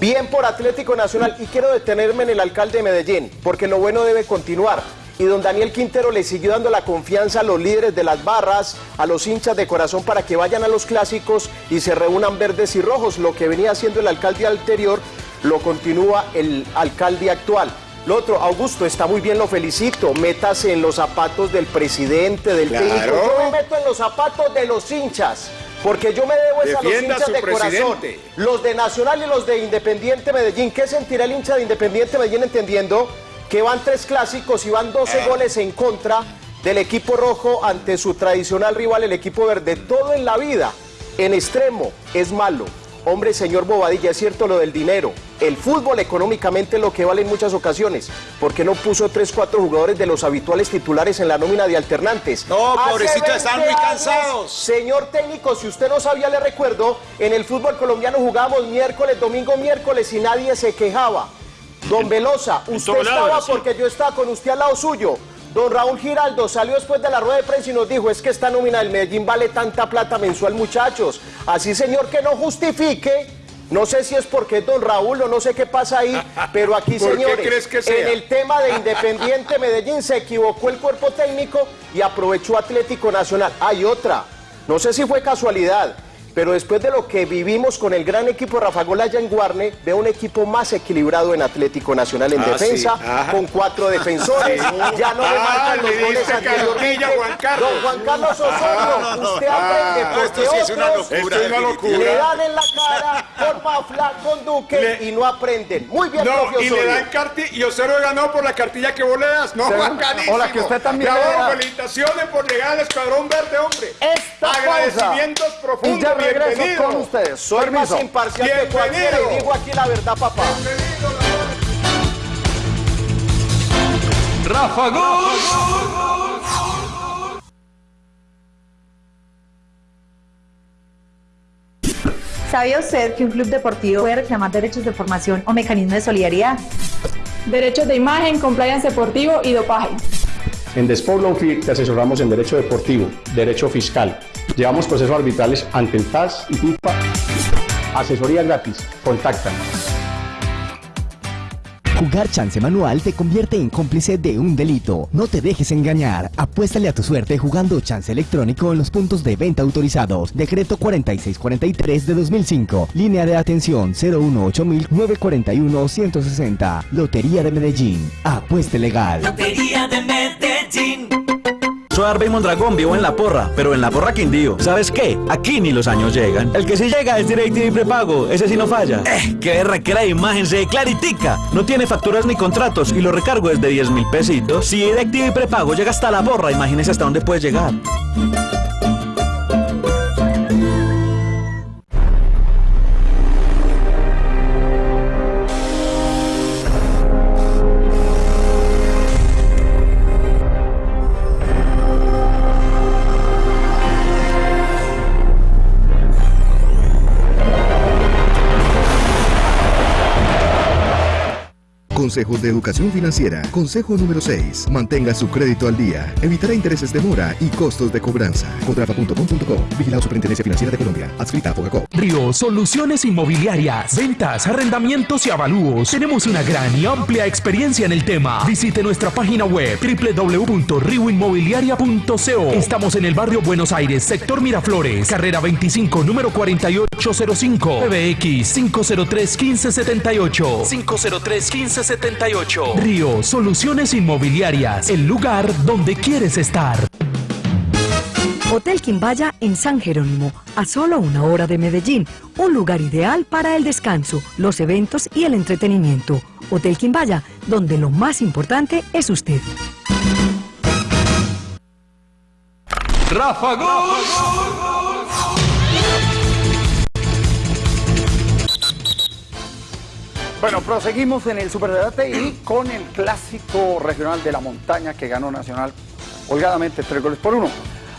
Bien por Atlético Nacional y quiero detenerme en el alcalde de Medellín, porque lo bueno debe continuar. Y don Daniel Quintero le siguió dando la confianza a los líderes de las barras, a los hinchas de corazón para que vayan a los clásicos y se reúnan verdes y rojos. Lo que venía haciendo el alcalde anterior lo continúa el alcalde actual. Lo otro, Augusto, está muy bien, lo felicito. Métase en los zapatos del presidente, del Claro. técnico. Yo me meto en los zapatos de los hinchas. Porque yo me debo es a los a hinchas de corazón. Los de Nacional y los de Independiente Medellín. ¿Qué sentirá el hincha de Independiente Medellín entendiendo que van tres clásicos y van 12 goles en contra del equipo rojo ante su tradicional rival, el equipo verde? Todo en la vida, en extremo, es malo. Hombre, señor Bobadilla, es cierto lo del dinero. El fútbol económicamente es lo que vale en muchas ocasiones. ¿Por qué no puso 3, 4 jugadores de los habituales titulares en la nómina de alternantes? No, pobrecitos, están 20 muy cansados. Señor técnico, si usted no sabía, le recuerdo, en el fútbol colombiano jugábamos miércoles, domingo, miércoles y nadie se quejaba. Don Velosa, usted estaba porque yo estaba con usted al lado suyo. Don Raúl Giraldo salió después de la rueda de prensa y nos dijo, es que esta nómina del Medellín vale tanta plata mensual, muchachos. Así, señor, que no justifique. No sé si es porque es don Raúl o no sé qué pasa ahí, <laughs> pero aquí, ¿Por qué señores, crees que sea? en el tema de Independiente Medellín se equivocó el cuerpo técnico y aprovechó Atlético Nacional. Hay otra, no sé si fue casualidad, pero después de lo que vivimos con el gran equipo Rafa Gol allá en Guarne, veo un equipo más equilibrado en Atlético Nacional en Ah, defensa, sí, con cuatro defensores, ya no le Ah, marcan los le goles anteriormente. Juan Carlos. Don Juan Carlos Osorio, usted aprende Ah, porque esto sí es una locura, es una definitiva. le locura. dan en la cara con Mafla, con Duque Le- y no aprenden. Muy bien, No, profe y le Osorio. dan cartilla y Osorio ganó por la cartilla que vos le das. No, bacanísimo. O la que usted también Bravo, felicitaciones por llegar al escuadrón verde, hombre. Esta Agradecimientos pausa. profundos. Regreso bienvenido. con ustedes. Soy más Permiso. imparcial que cualquiera y digo aquí la verdad, papá. Rafa Gol. ¿Sabía usted que un club deportivo puede reclamar derechos de formación o mecanismos de solidaridad? derechos de imagen, compliance deportivo y dopaje. En The Sport Law Firm te asesoramos en derecho deportivo, derecho fiscal. Llevamos procesos arbitrales ante el TAS y FIFA. Asesoría gratis. Contáctanos. Jugar chance manual te convierte en cómplice de un delito. No te dejes engañar. Apuéstale a tu suerte jugando chance electrónico en los puntos de venta autorizados. Decreto 4643 de 2005. Línea de atención 018-941-160. Lotería de Medellín. Apueste legal. Lotería de Medellín. Soy Arbey Mondragón, vivo en La Porra, pero en La Porra Quindío. ¿Sabes qué? Aquí ni los años llegan. El que sí llega es DirecTV prepago, ese sí no falla. Eh, qué de imagen, se claritica. No tiene facturas ni contratos y lo recargo desde 10 mil pesitos. Si DirecTV prepago llega hasta La Porra, imagínese hasta dónde puede llegar. Consejos de Educación Financiera. Consejo número 6. Mantenga su crédito al día. Evitará intereses de mora y costos de cobranza. Contrata.com.co. Vigilado Superintendencia Financiera de Colombia. Adscrita a Fogacop. Río Soluciones Inmobiliarias, ventas, arrendamientos y avalúos. Tenemos una gran y amplia experiencia en el tema. Visite nuestra página web www.rioinmobiliaria.co. Estamos en el barrio Buenos Aires, sector Miraflores, carrera 25, número 4805, PBX 503 1578, 503 1578. Río Soluciones Inmobiliarias, el lugar donde quieres estar. Hotel Quimbaya en San Jerónimo, a solo una hora de Medellín, un lugar ideal para el descanso, los eventos y el entretenimiento. Hotel Quimbaya, donde lo más importante es usted. Rafa Gol. Bueno, proseguimos en el Superdebate y con el clásico regional de la montaña que ganó Nacional holgadamente tres goles por uno.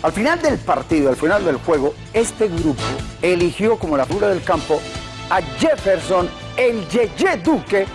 Al final del partido, al final del juego, este grupo eligió como la figura del campo a Jefferson, el Yeye Duque,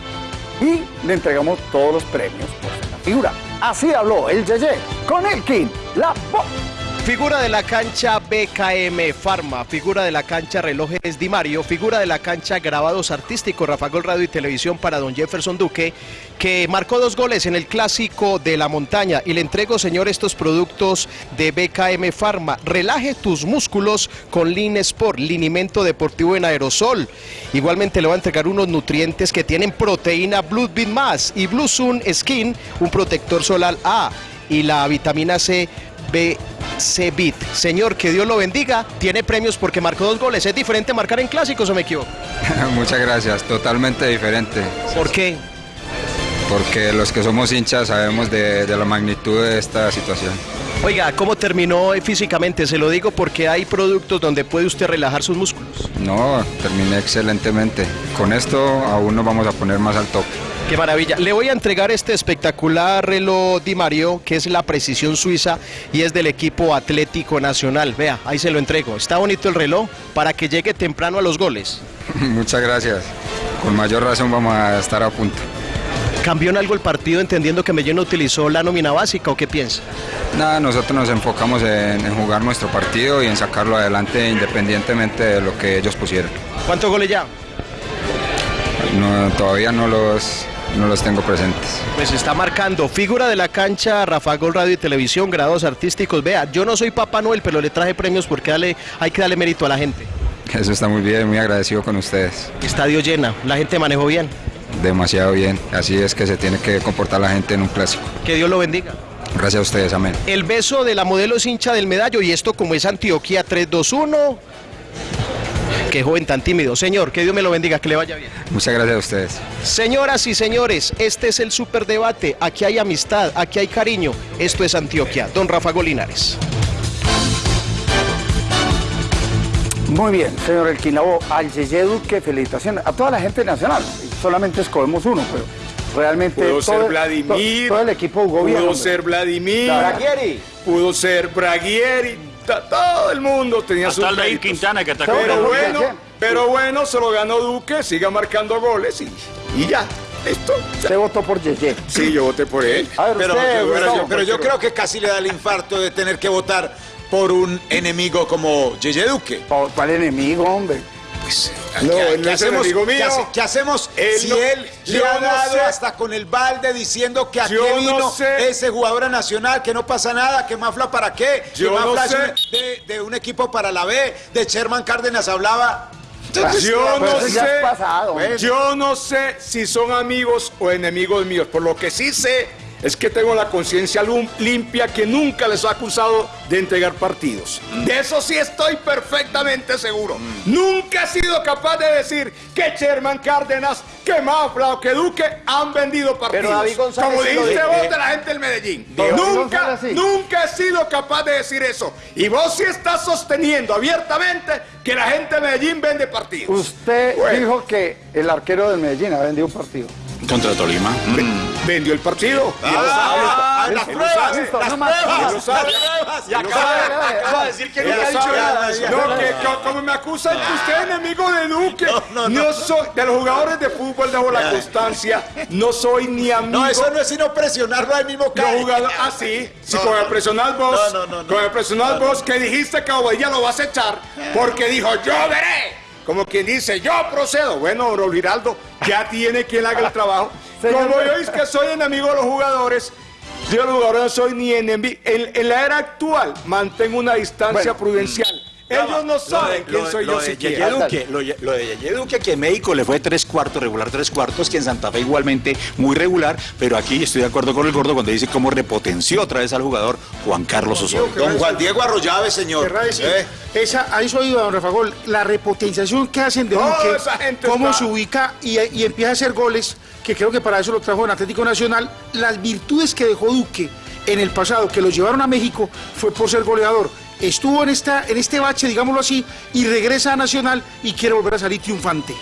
y le entregamos todos los premios por la figura. Así habló el Yeye con Elkin, la voz. Figura de la cancha BKM Pharma, figura de la cancha relojes Di Mario, figura de la cancha grabados artísticos Rafa Gol Radio y Televisión para don Jefferson Duque, que marcó dos goles en el clásico de la montaña. Y le entrego, señor, estos productos de BKM Pharma. Relaje tus músculos con Lean Sport, linimento deportivo en aerosol. Igualmente le va a entregar unos nutrientes que tienen proteína Blood Beat Más y Blue Sun Skin, un protector solar A y la vitamina C BC Bit. Señor, que Dios lo bendiga. Tiene premios porque marcó dos goles. ¿Es diferente marcar en clásicos o me equivoco? <laughs> Muchas gracias, totalmente diferente. ¿Por qué? Porque los que somos hinchas sabemos de, de la magnitud de esta situación. Oiga, ¿cómo terminó físicamente? Se lo digo porque hay productos donde puede usted relajar sus músculos. No, terminé excelentemente. Con esto aún nos vamos a poner más al top. Qué maravilla. Le voy a entregar este espectacular reloj Di Mario, que es la precisión suiza y es del equipo Atlético Nacional. Vea, ahí se lo entrego. Está bonito el reloj para que llegue temprano a los goles. <laughs> Muchas gracias. Con mayor razón vamos a estar a punto. ¿Cambió en algo el partido entendiendo que no utilizó la nómina básica o qué piensa? Nada, nosotros nos enfocamos en, en jugar nuestro partido y en sacarlo adelante independientemente de lo que ellos pusieron. ¿Cuántos goles ya? No, todavía no los, no los tengo presentes. Pues está marcando figura de la cancha, Rafa Gol Radio y Televisión, grados artísticos. Vea, yo no soy Papá Noel, pero le traje premios porque dale- hay que darle mérito a la gente. Eso está muy bien, muy agradecido con ustedes. Estadio llena, la gente manejó bien. Demasiado bien. Así es que se tiene que comportar la gente en un clásico. Que Dios lo bendiga. Gracias a ustedes, amén. El beso de la modelo es hincha del medallo y esto como es Antioquia 321. Qué joven tan tímido. Señor, que Dios me lo bendiga, que le vaya bien. Muchas gracias a ustedes. Señoras y señores, este es el superdebate. Aquí hay amistad, aquí hay cariño. Esto es Antioquia. Don Rafa Golinares. Muy bien, señor Elquinabo, al Yeye Duque, felicitaciones. A toda la gente nacional, solamente escogemos uno, pero realmente Pudo todo, ser Vladimir. to- todo el equipo jugó bien. Pudo hombre. ser Vladimir. Braguieri. Pudo ser Braguieri. Todo el mundo tenía Hasta sus méritos. Quintana que atacó. Pero bueno, pero bueno, se lo ganó Duque, siga marcando goles y, y ya. Esto. Usted votó por Yeye. Sí, yo voté por él. Ver, Pero, usted, pero yo, pero yo creo que casi le da el infarto de tener que votar por un enemigo como Yeye Duque. ¿Cuál enemigo, hombre? Pues, No, ¿qué, él no qué es hacemos, enemigo ¿qué mío. hace- qué hacemos Él si no- él le ha no dado sé. hasta con el balde diciendo que aquí Yo no vino sé. ese jugador a nacional, que no pasa nada, que Mafla para qué? Que Yo no Mafla es de, de un equipo para la B, de Sherman Cárdenas hablaba. Entonces, Yo pues, no sé, es pasado. Bueno. yo no sé si son amigos o enemigos míos. Por lo que sí sé es que tengo la conciencia limpia que nunca les he acusado de entregar partidos. De eso sí estoy perfectamente seguro. Nunca he sido capaz de decir que Sherman Cárdenas, que Mafla o que Duque han vendido partidos. David González Como dijiste vos de la gente del Medellín. Nunca, sí. nunca he sido capaz de decir eso. Y vos sí estás sosteniendo abiertamente que la gente de Medellín vende partidos. Usted Bueno. dijo que el arquero del Medellín ha vendido un partido. Contra Tolima. Vendió el partido. Lo Ah, sabe. las pruebas, las pruebas. Y acaba, de decir que Él nunca ha lo dicho. No, que, como me acusan que usted es enemigo de Duque. No, no, no. soy, de los jugadores de fútbol dejo la constancia. No soy ni amigo. No, eso no es sino presionarlo al mismo jugadores, ah, sí, No, con el personal vos, con el personal vos que dijiste que Obadilla lo vas a echar porque dijo, yo veré. Como quien dice, yo procedo. Bueno, Raúl Giraldo, ya tiene quien haga el trabajo. <laughs> Como yo es que soy enemigo de los jugadores, yo los jugadores no soy ni enemigo. En, en la era actual, mantengo una distancia Bueno. prudencial. Ellos no saben quién soy yo lo de Yeye siquiera. Duque, lo, de- lo de Yeye Duque, que en México le fue tres cuartos, regular tres cuartos, que en Santa Fe igualmente muy regular, pero aquí estoy de acuerdo con el gordo cuando dice cómo repotenció otra vez al jugador Juan Carlos Osorio. Don Juan Diego Arroyave, señor. Querrá decir, Eh, esa, a eso iba don Rafa Gol, la repotenciación que hacen de Duque, cómo está- se ubica y, y empieza a hacer goles, que creo que para eso lo trajo en Atlético Nacional, las virtudes que dejó Duque en el pasado, que los llevaron a México, fue por ser goleador. Estuvo en, esta, en este bache, digámoslo así, y regresa a Nacional y quiere volver a salir triunfante.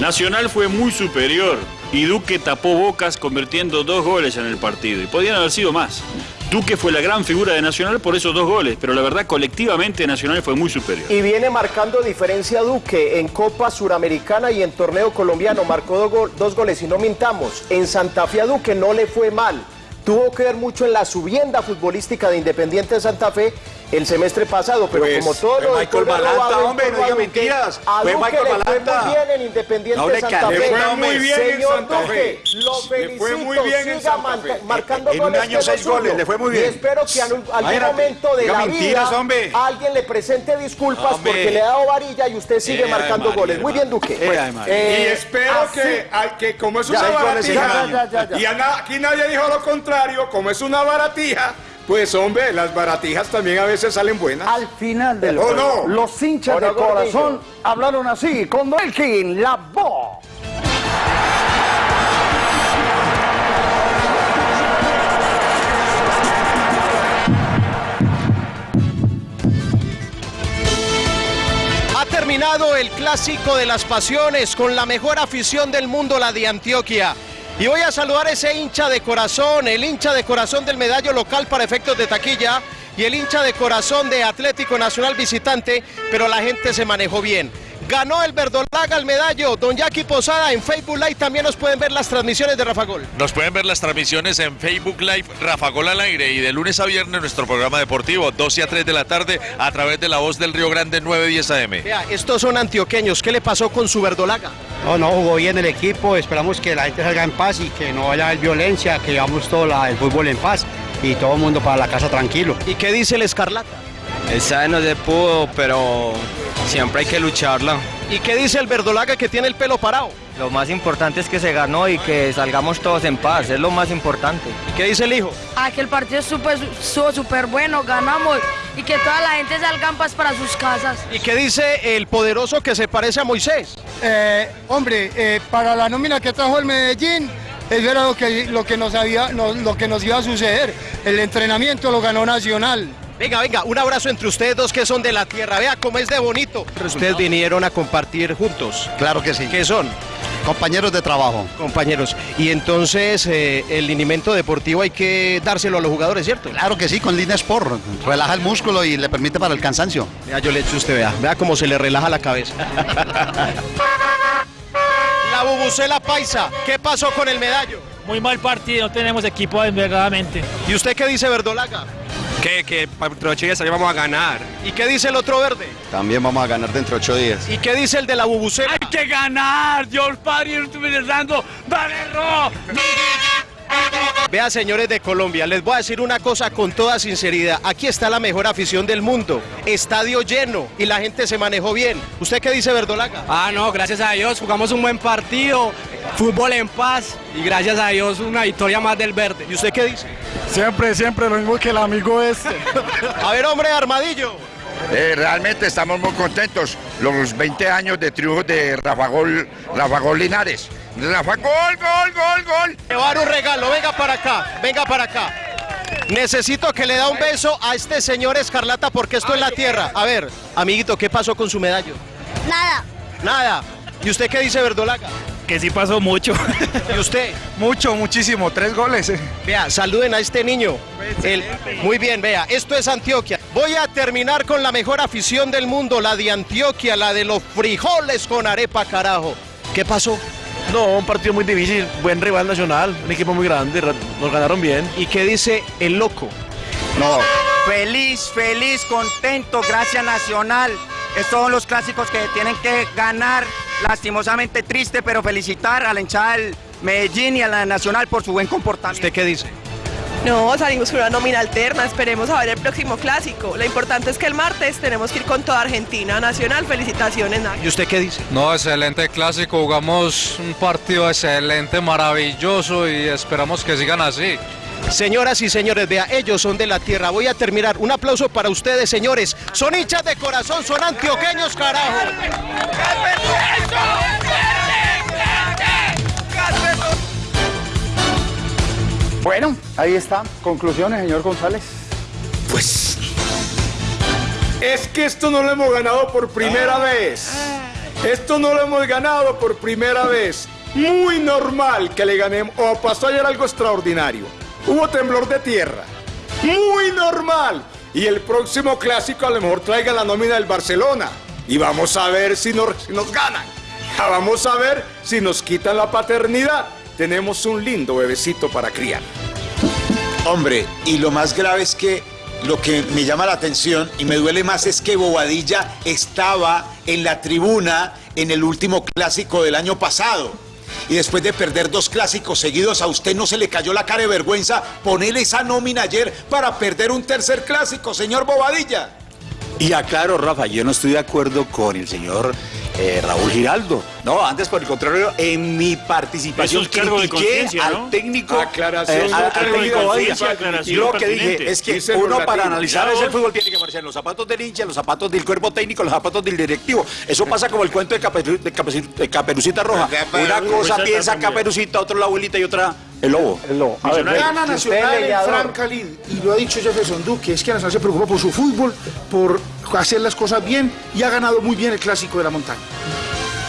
Nacional fue muy superior y Duque tapó bocas convirtiendo dos goles en el partido y podían haber sido más. Duque fue la gran figura de Nacional por esos dos goles, pero la verdad colectivamente Nacional fue muy superior. Y viene marcando diferencia Duque en Copa Suramericana y en torneo colombiano. Marcó dos, dos goles y no mintamos. En Santa Fe a Duque no le fue mal. Tuvo que ver mucho en la subienda futbolística de Independiente de Santa Fe el semestre pasado, pero Pues, como todo lo Michael Balanta, en hombre, no diga mentiras. A Fue Duque Michael le fue Balanta. muy bien en Independiente No le Santa Fe. le fue muy bien en Señor Santa Duque, Fe. lo Le fue felicito, muy bien en siga Santa marca- Fe. marcando En un goles año seis goles, le fue muy Y bien. espero que en algún momento de la mentiras, vida hombre. alguien le presente disculpas Hombre. porque le ha dado varilla y usted sigue Eh, marcando goles. Muy bien. Duque. Eh, y espero así- que, que como es una goles en baratija, y aquí nadie dijo lo contrario, como es una baratija, pues hombre, las baratijas también a veces salen buenas. Al final del ¿O juego, no? los hinchas ¿O no, de corazón Gordillo? hablaron así con Belkin, la voz. Ha terminado el clásico de las pasiones con la mejor afición del mundo, la de Antioquia. Y voy a saludar a ese hincha de corazón, el hincha de corazón del medallo local para efectos de taquilla y el hincha de corazón de Atlético Nacional visitante, pero la gente se manejó bien. Ganó el Verdolaga el medallo, don Jackie Posada en Facebook Live también nos pueden ver las transmisiones de Rafa Gol. Nos pueden ver las transmisiones en Facebook Live Rafa Gol al aire y de lunes a viernes nuestro programa deportivo 12 a 3 de la tarde a través de la voz del Río Grande 910 AM. Vea, estos son antioqueños, ¿qué le pasó con su Verdolaga? No, no, jugó bien el equipo, esperamos que la gente salga en paz y que no vaya a haber violencia, que llevamos todo la- el fútbol en paz y todo el mundo para la casa tranquilo. ¿Y qué dice el Escarlata? Esa no se pudo, pero siempre hay que lucharla. ¿Y qué dice el Verdolaga que tiene el pelo parado? Lo más importante es que se ganó y que salgamos todos en paz, es lo más importante. ¿Y qué dice el hijo? Ah, que el partido súper bueno, ganamos y que toda la gente salga en paz para sus casas. ¿Y qué dice el poderoso que se parece a Moisés? Eh, hombre, eh, para la nómina que trajo el Medellín, eso era lo que, lo que, nos, había, no- lo que nos iba a suceder. El entrenamiento lo ganó Nacional. Venga, venga, un abrazo entre ustedes dos que son de la tierra. Vea cómo es de bonito. Ustedes vinieron a compartir juntos. Claro que sí. ¿Qué son? Compañeros de trabajo. Compañeros. Y entonces eh, el linimento deportivo hay que dárselo a los jugadores, ¿cierto? Claro que sí, con Lina Sport. Relaja el músculo y le permite para el cansancio. Vea, yo le echo a usted, vea. Vea cómo se le relaja la cabeza. <laughs> la bubucela paisa. ¿Qué pasó con el medallo? Muy mal partido, no tenemos equipo verdaderamente. ¿Y usted qué dice, Verdolaga? Que, que dentro de ocho días vamos a ganar. ¿Y qué dice el otro verde? También vamos a ganar dentro de ocho días. ¿Y qué dice el de la bubucela? Hay que ganar, Dios Padre, yo estoy rezando, Valero. Vea, señores de Colombia, les voy a decir una cosa con toda sinceridad. Aquí está la mejor afición del mundo. Estadio lleno y la gente se manejó bien. ¿Usted qué dice, Verdolaga? Ah, no, gracias a Dios, jugamos un buen partido, fútbol en paz y gracias a Dios una victoria más del verde. ¿Y usted qué dice? Siempre, siempre lo mismo que el amigo este. <laughs> A ver, hombre, Armadillo. Eh, realmente estamos muy contentos. Los 20 años de triunfo de Rafa Gol, Rafa Gol Linares. Rafa Gol, gol, gol, gol. Le voy a dar un regalo, venga para acá, venga para acá. Necesito que le da un beso a este señor Escarlata porque esto es la tierra. A ver, amiguito, ¿qué pasó con su medallo? Nada. Nada. ¿Y usted qué dice, Verdolaga? Que sí pasó mucho. ¿Y usted? Mucho, muchísimo. Tres goles. Vea, saluden a este niño. El- muy bien, vea, esto es Antioquia. Voy a terminar con la mejor afición del mundo, la de Antioquia, la de los frijoles con arepa, carajo. ¿Qué pasó? No, un partido muy difícil, buen rival nacional, un equipo muy grande, ra- nos ganaron bien. ¿Y qué dice el loco? No. Feliz, feliz, contento, gracias Nacional. Estos son los clásicos que tienen que ganar. Lastimosamente triste, pero felicitar a la hinchada del Medellín y a la Nacional por su buen comportamiento. ¿Usted qué dice? No, salimos con una nómina alterna, esperemos a ver el próximo clásico. Lo importante es que el martes tenemos que ir con toda Argentina Nacional. Felicitaciones, Nacho. ¿Y usted qué dice? No, excelente clásico, jugamos un partido excelente, maravilloso y esperamos que sigan así. Señoras y señores, vea, ellos son de la tierra. Voy a terminar. Un aplauso para ustedes, señores. Son hinchas de corazón, son antioqueños, carajo. Bueno, ahí está. Conclusiones, señor González. Pues. Es que esto no lo hemos ganado por primera vez. Esto no lo hemos ganado por primera vez. Muy normal que le ganemos. O pasó ayer algo extraordinario. Hubo temblor de tierra. Muy normal. Y el próximo clásico a lo mejor traiga la nómina del Barcelona. Y vamos a ver si nos, ganan. <laughs> Vamos a ver si nos quitan la paternidad. Tenemos un lindo bebecito para criar. Hombre, y lo más grave es que lo que me llama la atención y me duele más es que Bobadilla estaba en la tribuna en el último clásico del año pasado. Y después de perder dos clásicos seguidos, a usted no se le cayó la cara de vergüenza ponerle esa nómina ayer para perder un tercer clásico, señor Bobadilla. Y aclaro, Rafa, yo no estoy de acuerdo con el señor eh, Raúl Giraldo. No, antes por el contrario, en mi participación es de critiqué al ¿no? técnico, Aclaración, eh, al- al técnico aclaración Yo lo que dije es que Dice uno para analizar ese fútbol tiene que aparecer en los zapatos del hincha, los zapatos del cuerpo técnico, los zapatos del directivo. Eso pasa como el cuento de, Caperu- de Caperu- de Caperucita Roja. Una cosa Pues piensa también. Caperucita, otra la abuelita y otra el lobo. El lobo. A ver, Gana Nacional en Franca Lid, y lo ha dicho Jefferson Duque, es que Nacional se preocupa por su fútbol, por hacer las cosas bien y ha ganado muy bien el clásico de la montaña.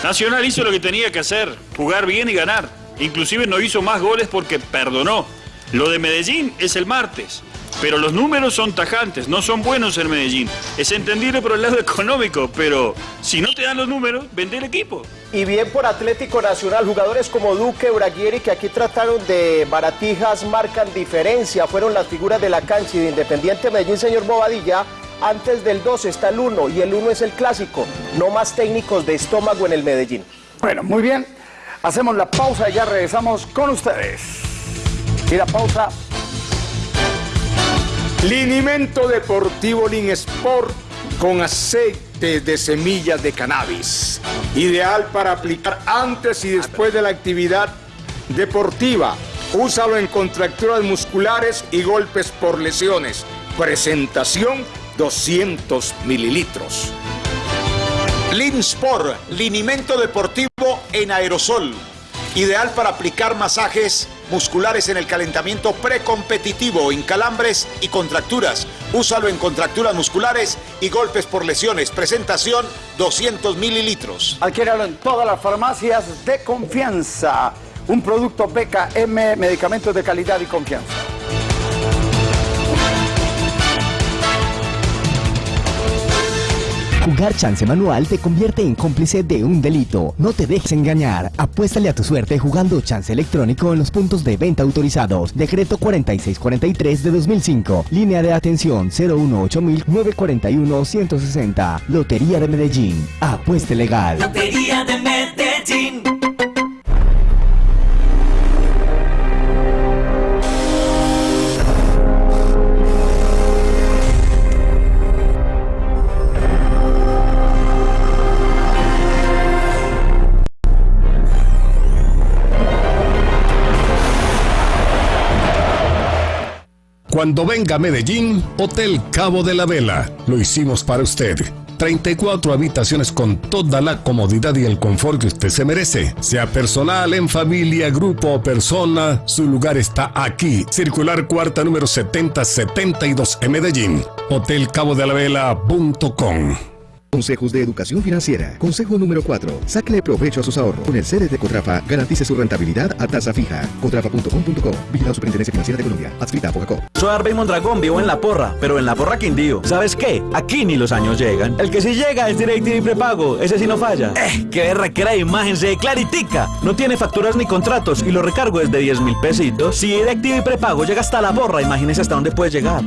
Nacional hizo lo que tenía que hacer, jugar bien y ganar. Inclusive no hizo más goles porque perdonó. Lo de Medellín es el martes. Pero los números son tajantes, no son buenos en Medellín. Es entendible por el lado <laughs> económico, pero si no te dan los números, vende el equipo. Y bien por Atlético Nacional, jugadores como Duque, Braguieri, que aquí trataron de baratijas, marcan diferencia, fueron las figuras de la cancha y de Independiente Medellín, señor Bobadilla. Antes del 2 está el 1 y el 1 es el clásico, no más técnicos de estómago en el Medellín. Bueno, muy bien. Hacemos la pausa y ya regresamos con ustedes. Y la pausa Linimento Deportivo Lin Sport con aceite de semillas de cannabis. Ideal para aplicar antes y después de la actividad deportiva. Úsalo en contracturas musculares y golpes por lesiones. Presentación 200 mililitros. Linsport, linimento deportivo en aerosol. Ideal para aplicar masajes musculares en el calentamiento precompetitivo, en calambres y contracturas. Úsalo en contracturas musculares y golpes por lesiones. Presentación 200 mililitros. Adquiéralo en todas las farmacias de confianza. Un producto BKM, medicamentos de calidad y confianza. Jugar chance manual te convierte en cómplice de un delito. No te dejes engañar. Apuéstale a tu suerte jugando chance electrónico en los puntos de venta autorizados. Decreto 4643 de 2005. Línea de atención 018-941-160. Lotería de Medellín. Apueste legal. Lotería de Medellín. Cuando venga a Medellín, Hotel Cabo de la Vela. Lo hicimos para usted. 34 habitaciones con toda la comodidad y el confort que usted se merece. Sea personal, en familia, grupo o persona, su lugar está aquí. Circular cuarta número 7072 en Medellín. Hotelcabodelavela.com Consejos de Educación Financiera. Consejo número 4. Sáquele provecho a sus ahorros. Con el CDT Cotrafa, garantice su rentabilidad a tasa fija. Cotrafa.com.co. Vigilado Superintendencia Financiera de Colombia. Adscrita a Fogacop. Soy Arbey Mondragón, vivo en La Porra, pero en La Porra Quindío. ¿Sabes qué? Aquí ni los años llegan. El que sí llega es DirecTV prepago, ese sí no falla. Eh, qué berraquera de imagen, se claritica. No tiene facturas ni contratos y lo recargo desde 10 mil pesitos. Si DirecTV prepago llega hasta La Porra, imagínese hasta dónde puede llegar.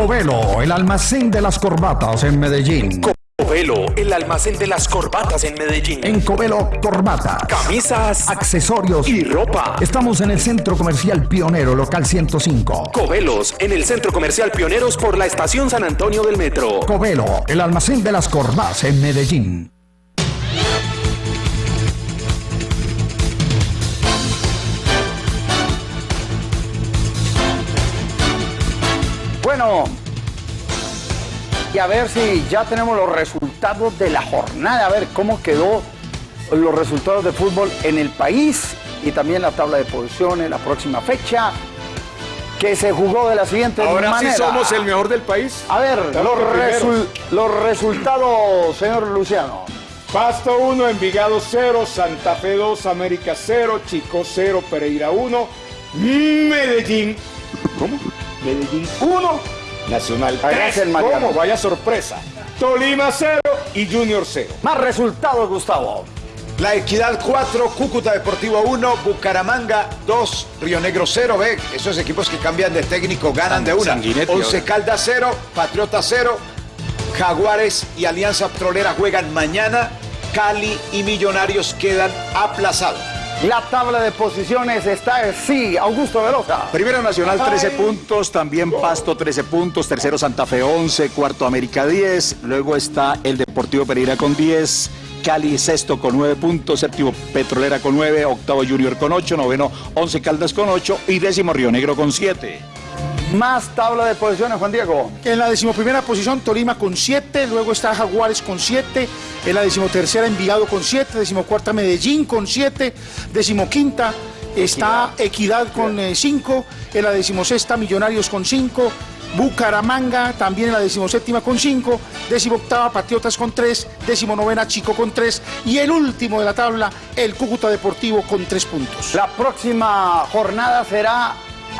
Covelo, el almacén de las corbatas en Medellín. Covelo, el almacén de las corbatas en Medellín. En Covelo, corbatas, Camisas, accesorios y ropa. Estamos en el Centro Comercial Pionero, local 105. Covelos, en el Centro Comercial Pioneros por la Estación San Antonio del Metro. Covelo, el almacén de las corbatas en Medellín. Bueno, y a ver si ya tenemos los resultados de la jornada, a ver cómo quedó los resultados de fútbol en el país y también la tabla de posiciones, la próxima fecha, que se jugó de la siguiente Ahora manera. sí somos el mejor del país. A ver, los, los resultados, señor Luciano. Pasto 1, Envigado 0, Santa Fe 2, América 0, Chico 0, Pereira 1, Medellín. ¿Cómo? Medellín 1, Nacional Ahí 3. hace el Mariano. ¿Cómo? Vaya sorpresa. Tolima 0 y Junior 0. Más resultados, Gustavo. La Equidad 4, Cúcuta Deportivo 1, Bucaramanga 2, Río Negro 0. Ve, esos equipos que cambian de técnico ganan de una. Sanguinetti 11 ahora. Caldas 0, Patriota 0, Jaguares y Alianza Petrolera juegan mañana. Cali y Millonarios quedan aplazados. La tabla de posiciones está así, Augusto Velosa. Primero Nacional 13 puntos, también Pasto 13 puntos, tercero Santa Fe 11, cuarto América 10, luego está el Deportivo Pereira con 10, Cali sexto con 9 puntos, séptimo Petrolera con 9, octavo Junior con 8, noveno 11 Caldas con 8 y décimo Río Negro con 7. Más tabla de posiciones, Juan Diego. En la decimoprimera posición, Tolima con 7, luego está Jaguares con 7, en la decimotercera Envigado con 7, decimocuarta Medellín con 7, decimoquinta está Equidad con 5, en la decimosexta Millonarios con 5, Bucaramanga también en la decimoséptima con 5, decimoctava Patriotas con 3, decimonovena Chico con 3 y el último de la tabla, el Cúcuta Deportivo con 3 puntos. La próxima jornada será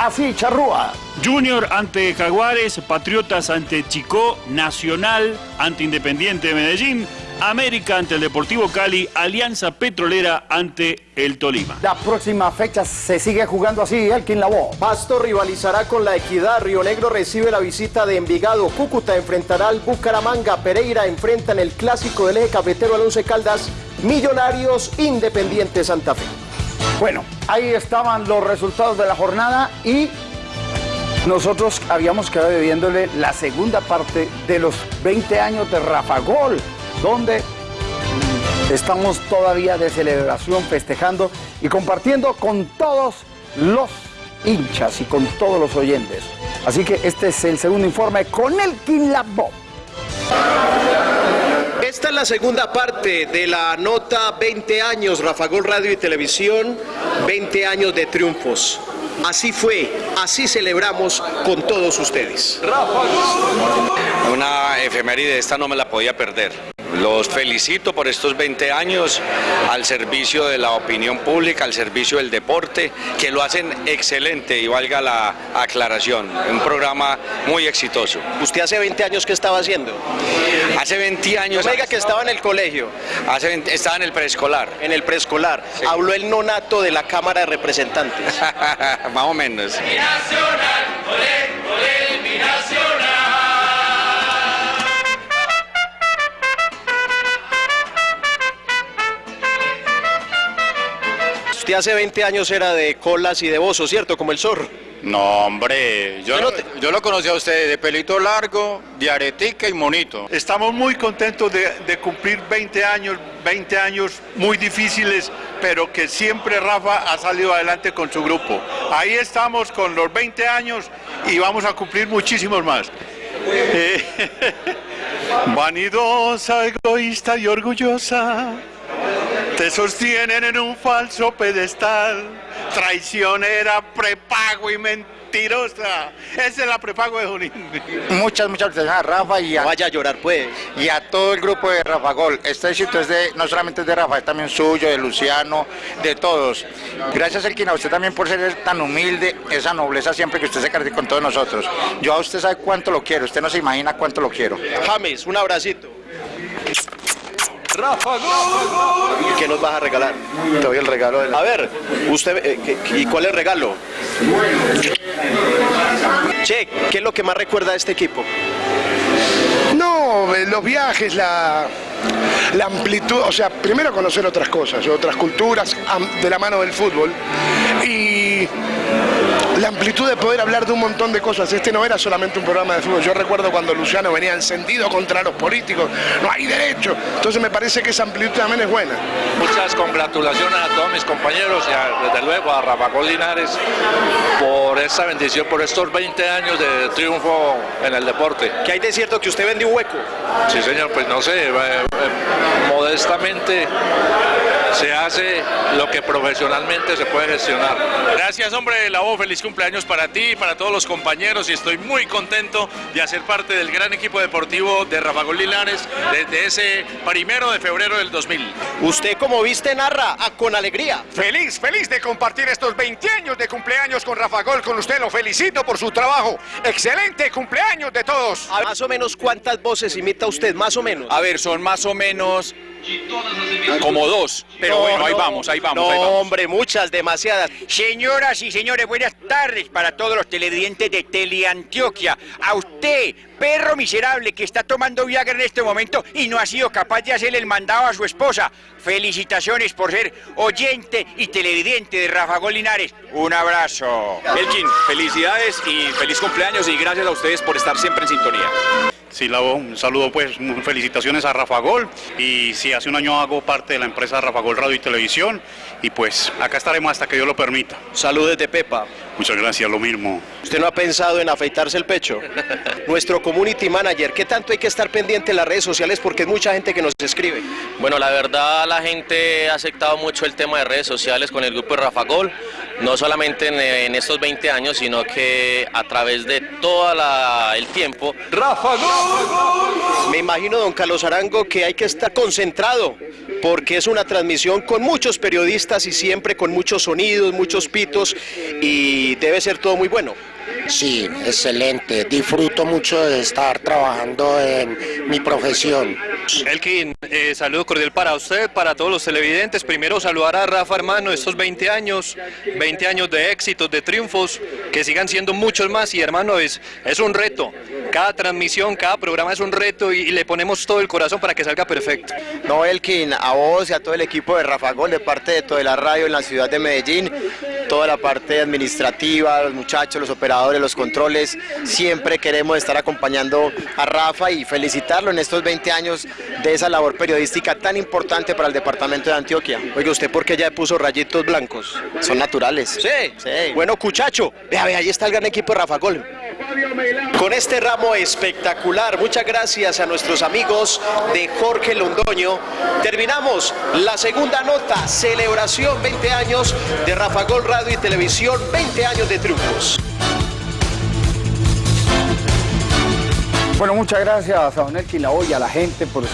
así, Charrúa. Junior ante Jaguares, Patriotas ante Chicó, Nacional ante Independiente de Medellín, América ante el Deportivo Cali, Alianza Petrolera ante el Tolima. La próxima fecha se sigue jugando así, Elkin Lavoe. Pasto rivalizará con la Equidad, Río Negro recibe la visita de Envigado, Cúcuta enfrentará al Bucaramanga, Pereira enfrenta en el clásico del eje cafetero al Once Caldas, Millonarios Independiente Santa Fe. Bueno, ahí estaban los resultados de la jornada y nosotros habíamos quedado viéndole la segunda parte de los 20 años de Rafa Gol, donde estamos todavía de celebración, festejando y compartiendo con todos los hinchas y con todos los oyentes. Así que este es el segundo informe con el Labo. Esta es la segunda parte de la nota 20 años, Rafa Gol Radio y Televisión, 20 años de triunfos. Así fue, así celebramos con todos ustedes. Una efeméride esta no me la podía perder. Los felicito por estos 20 años al servicio de la opinión pública, al servicio del deporte, que lo hacen excelente y valga la aclaración. Un programa muy exitoso. ¿Usted hace 20 años qué estaba haciendo? Hace 20 años... No me diga que estaba en el colegio. Hace 20 estaba en el preescolar. En el preescolar. Habló el nonato de la Cámara de Representantes. <laughs> Más o menos. Usted hace 20 años era de colas y de bozo, ¿cierto? Como el zorro. No, hombre, yo, lo, yo lo conocí a usted de pelito largo, de aretica y monito. Estamos muy contentos de, de cumplir 20 años, 20 años muy difíciles, pero que siempre Rafa ha salido adelante con su grupo. Ahí estamos con los 20 años y vamos a cumplir muchísimos más. Eh, <laughs> Vanidosa, egoísta y orgullosa, te sostienen en un falso pedestal, traicionera, prepago y mentirosa. Esa es la prepago de Junín. Muchas, muchas gracias a Rafa y a, vaya a llorar pues. y a todo el grupo de Rafa Gol. Este éxito es de, no solamente es de Rafa, es también suyo, de Luciano, de todos. Gracias Elkin a usted también por ser tan humilde, esa nobleza siempre que usted se caracteriza con todos nosotros. Yo a usted sabe cuánto lo quiero, usted no se imagina cuánto lo quiero. James, un abracito. Rafa ¿Y qué nos vas a regalar? Te doy el regalo de la... A ver, usted, eh, ¿qué- ¿y cuál es el regalo? Che, ¿qué es lo que más recuerda de este equipo? No, eh, los viajes, la, la amplitud, o sea, primero conocer otras cosas, otras culturas de la mano del fútbol y la amplitud de poder hablar de un montón de cosas. Este no era solamente un programa de fútbol. Yo recuerdo cuando Luciano venía encendido contra los políticos, no hay derecho. Entonces me parece que esa amplitud también es buena. Muchas congratulaciones a todos mis compañeros y a- desde luego a Rafa Linares por esta bendición, por estos 20 años de triunfo en el deporte. ¿Qué hay de cierto que usted vendió un hueco? Sí, señor, pues no sé, eh, modestamente se hace lo que profesionalmente se puede gestionar. Gracias, hombre, la voz, feliz cumpleaños para ti y para todos los compañeros y estoy muy contento de hacer parte del gran equipo deportivo de Rafa Gol Linares desde ese primero de febrero del 2000. Usted como viste narra ah, con alegría. Feliz, feliz de compartir estos 20 años de cumpleaños con Rafa Gol, con usted. Lo felicito por su trabajo. Excelente cumpleaños de todos. Más o menos cuántas voces imita usted, más o menos. A ver, son más o menos Como dos, pero No, bueno, ahí vamos, ahí vamos, No, ahí vamos. hombre, muchas, demasiadas. Señoras y señores, buenas tardes para todos los televidentes de Teleantioquia. A usted, perro miserable que está tomando Viagra en este momento y no ha sido capaz de hacerle el mandado a su esposa. Felicitaciones por ser oyente y televidente de Rafa Golinares. Un abrazo. Elkin, felicidades y feliz cumpleaños y gracias a ustedes por estar siempre en sintonía. Sí, Lavo, un saludo pues, felicitaciones a Rafa Gol y sí, hace un año hago parte de la empresa Rafa Gol Radio y Televisión y pues acá estaremos hasta que Dios lo permita. Saludos de Pepa. Muchas gracias, lo mismo. ¿Usted no ha pensado en afeitarse el pecho? <laughs> Nuestro community manager, ¿qué tanto hay que estar pendiente en las redes sociales? Porque es mucha gente que nos escribe. Bueno, la verdad la gente ha aceptado mucho el tema de redes sociales con el grupo de Rafa Gol, no solamente en, en estos 20 años, sino que a través de todo el tiempo. ¡Rafa Gol! Me imagino, don Carlos Arango, que hay que estar concentrado porque es una transmisión con muchos periodistas y siempre con muchos sonidos, muchos pitos y debe ser todo muy bueno. Sí, excelente. Disfruto mucho de estar trabajando en mi profesión. Elkin, eh, saludo cordial para usted, para todos los televidentes. Primero saludar a Rafa, hermano, estos 20 años, 20 años de éxitos, de triunfos, que sigan siendo muchos más. Y hermano, es, es un reto. Cada transmisión, cada programa es un reto y, y le ponemos todo el corazón para que salga perfecto. No, Elkin, a vos y a todo el equipo de Rafa Gol, de parte de toda la radio en la ciudad de Medellín, toda la parte administrativa, los muchachos, los operadores, los controles, siempre queremos estar acompañando a Rafa y felicitarlo en estos 20 años de esa labor periodística tan importante para el departamento de Antioquia. Oiga, ¿usted por qué ya puso rayitos blancos? Son naturales. Sí. sí. Bueno, Cuchacho, vea, vea, ahí está el gran equipo de Rafa Gol. Con este ramo espectacular, muchas gracias a nuestros amigos de Jorge Londoño. Terminamos la segunda nota, celebración 20 años de Rafa Gol Radio y Televisión, 20 años de triunfos. Bueno, muchas gracias a Don Elkin y a la gente por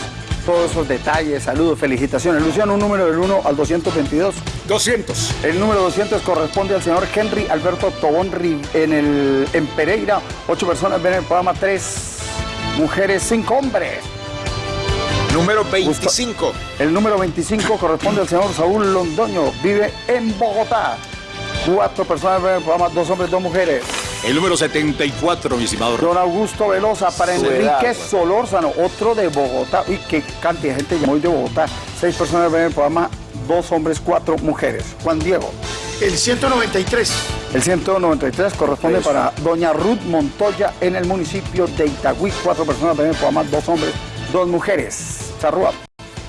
todos esos detalles. Saludos, felicitaciones. Luciano, un número del 1 al 222. 200. El número 200 corresponde al señor Henry Alberto Tobón en, el, en Pereira. Ocho personas ven el programa, tres mujeres, cinco hombres. Número 25. El número 25 corresponde al señor Saúl Londoño. Vive en Bogotá. Cuatro personas ven el programa, dos hombres, dos mujeres. El número 74, mi estimado. Don Augusto Velosa para Enrique edad, Solórzano, otro de Bogotá. Uy, qué cantidad de gente llamó hoy de Bogotá. Seis personas ven el programa, dos hombres, cuatro mujeres. Juan Diego. El 193. El 193 corresponde para doña Ruth Montoya en el municipio de Itagüí. Cuatro personas ven el programa, dos hombres, dos mujeres. Charrúa.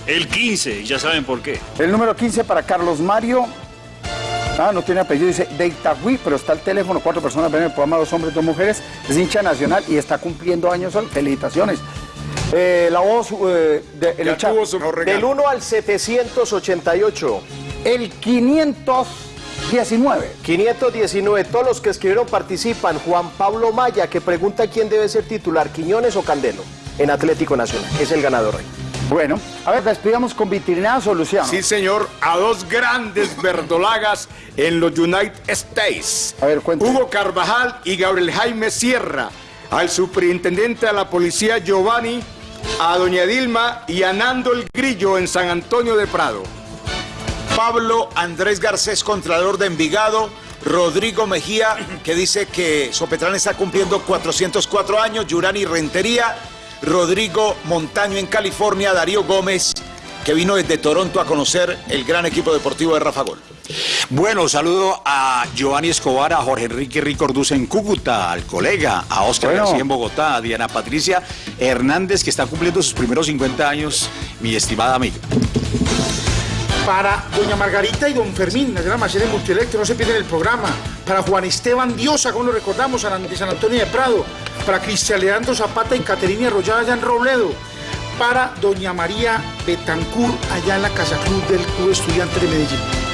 El 15, ya saben por qué. El número 15 para Carlos Mario. Ah, no tiene apellido, dice de Itagüí, pero está el teléfono, cuatro personas ven el programa, dos hombres, dos mujeres, es hincha nacional y está cumpliendo años hoy. Felicitaciones. Eh, la voz eh, de, el chat. Del 1 al 788. El 519. 519. Todos los que escribieron participan. Juan Pablo Maya, que pregunta quién debe ser titular, Quiñones o Candelo, en Atlético Nacional. Es el ganador hoy. Bueno, a ver, despidamos con vitrinazo, Luciano. Sí, señor, a dos grandes verdolagas en los United States. A ver, Hugo Carvajal y Gabriel Jaime Sierra. Al superintendente de la policía Giovanni, a doña Dilma y a Nando el Grillo en San Antonio de Prado. Pablo Andrés Garcés, Contralor de Envigado. Rodrigo Mejía, que dice que Sopetrán está cumpliendo 404 años. Yurani Rentería. Rodrigo Montaño en California. Darío Gómez, que vino desde Toronto a conocer el gran equipo deportivo de Rafa Gol. Bueno, saludo a Giovanni Escobar, a Jorge Enrique Ricorduz en Cúcuta, al colega, a Oscar Bueno. García en Bogotá, a Diana Patricia Hernández, que está cumpliendo sus primeros 50 años, mi estimada amiga. Para doña Margarita y don Fermín, la gran de Multielectro, no se pierden el programa. Para Juan Esteban Diosa, como lo recordamos, de San Antonio de Prado. Para Cristian Leandro Zapata y Caterina Arroyada allá en Robledo. Para doña María Betancur, allá en la Casa Club del Club Estudiante de Medellín.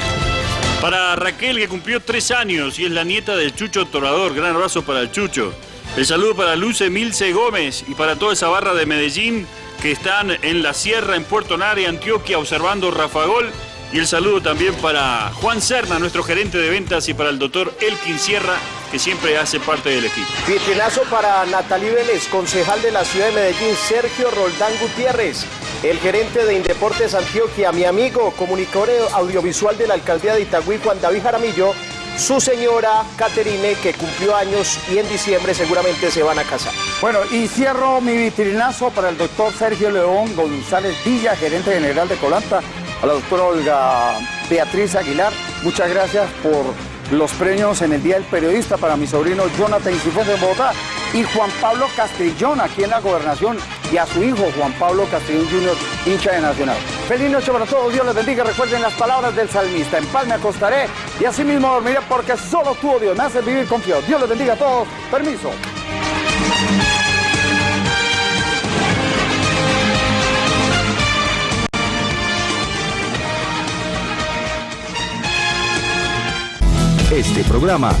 Para Raquel, que cumplió tres años y es la nieta del Chucho Torador. Gran abrazo para el Chucho. El saludo para Luce Milce Gómez y para toda esa barra de Medellín que están en la sierra, en Puerto Nare, Antioquia, observando Rafa Gol Y el saludo también para Juan Serna, nuestro gerente de ventas, y para el doctor Elkin Sierra, que siempre hace parte del equipo. Vitrinazo para Natalí Vélez, concejal de la ciudad de Medellín, Sergio Roldán Gutiérrez, el gerente de Indeportes Antioquia, mi amigo, comunicador audiovisual de la alcaldía de Itagüí, Juan David Jaramillo, su señora Caterine, que cumplió años y en diciembre seguramente se van a casar. Bueno, y cierro mi vitrinazo para el doctor Sergio León González Villa, gerente general de Colanta, a la doctora Olga Beatriz Aguilar. Muchas gracias por los premios en el Día del Periodista para mi sobrino Jonathan Cifuentes de Bogotá y Juan Pablo Castrillón aquí en la gobernación y a su hijo Juan Pablo Castrillón Jr., hincha de Nacional. Feliz noche para todos, Dios les bendiga. Recuerden las palabras del salmista. En paz me acostaré y así mismo dormiré porque solo tú, oh Dios, me haces vivir confiado. Dios les bendiga a todos. Permiso. Este programa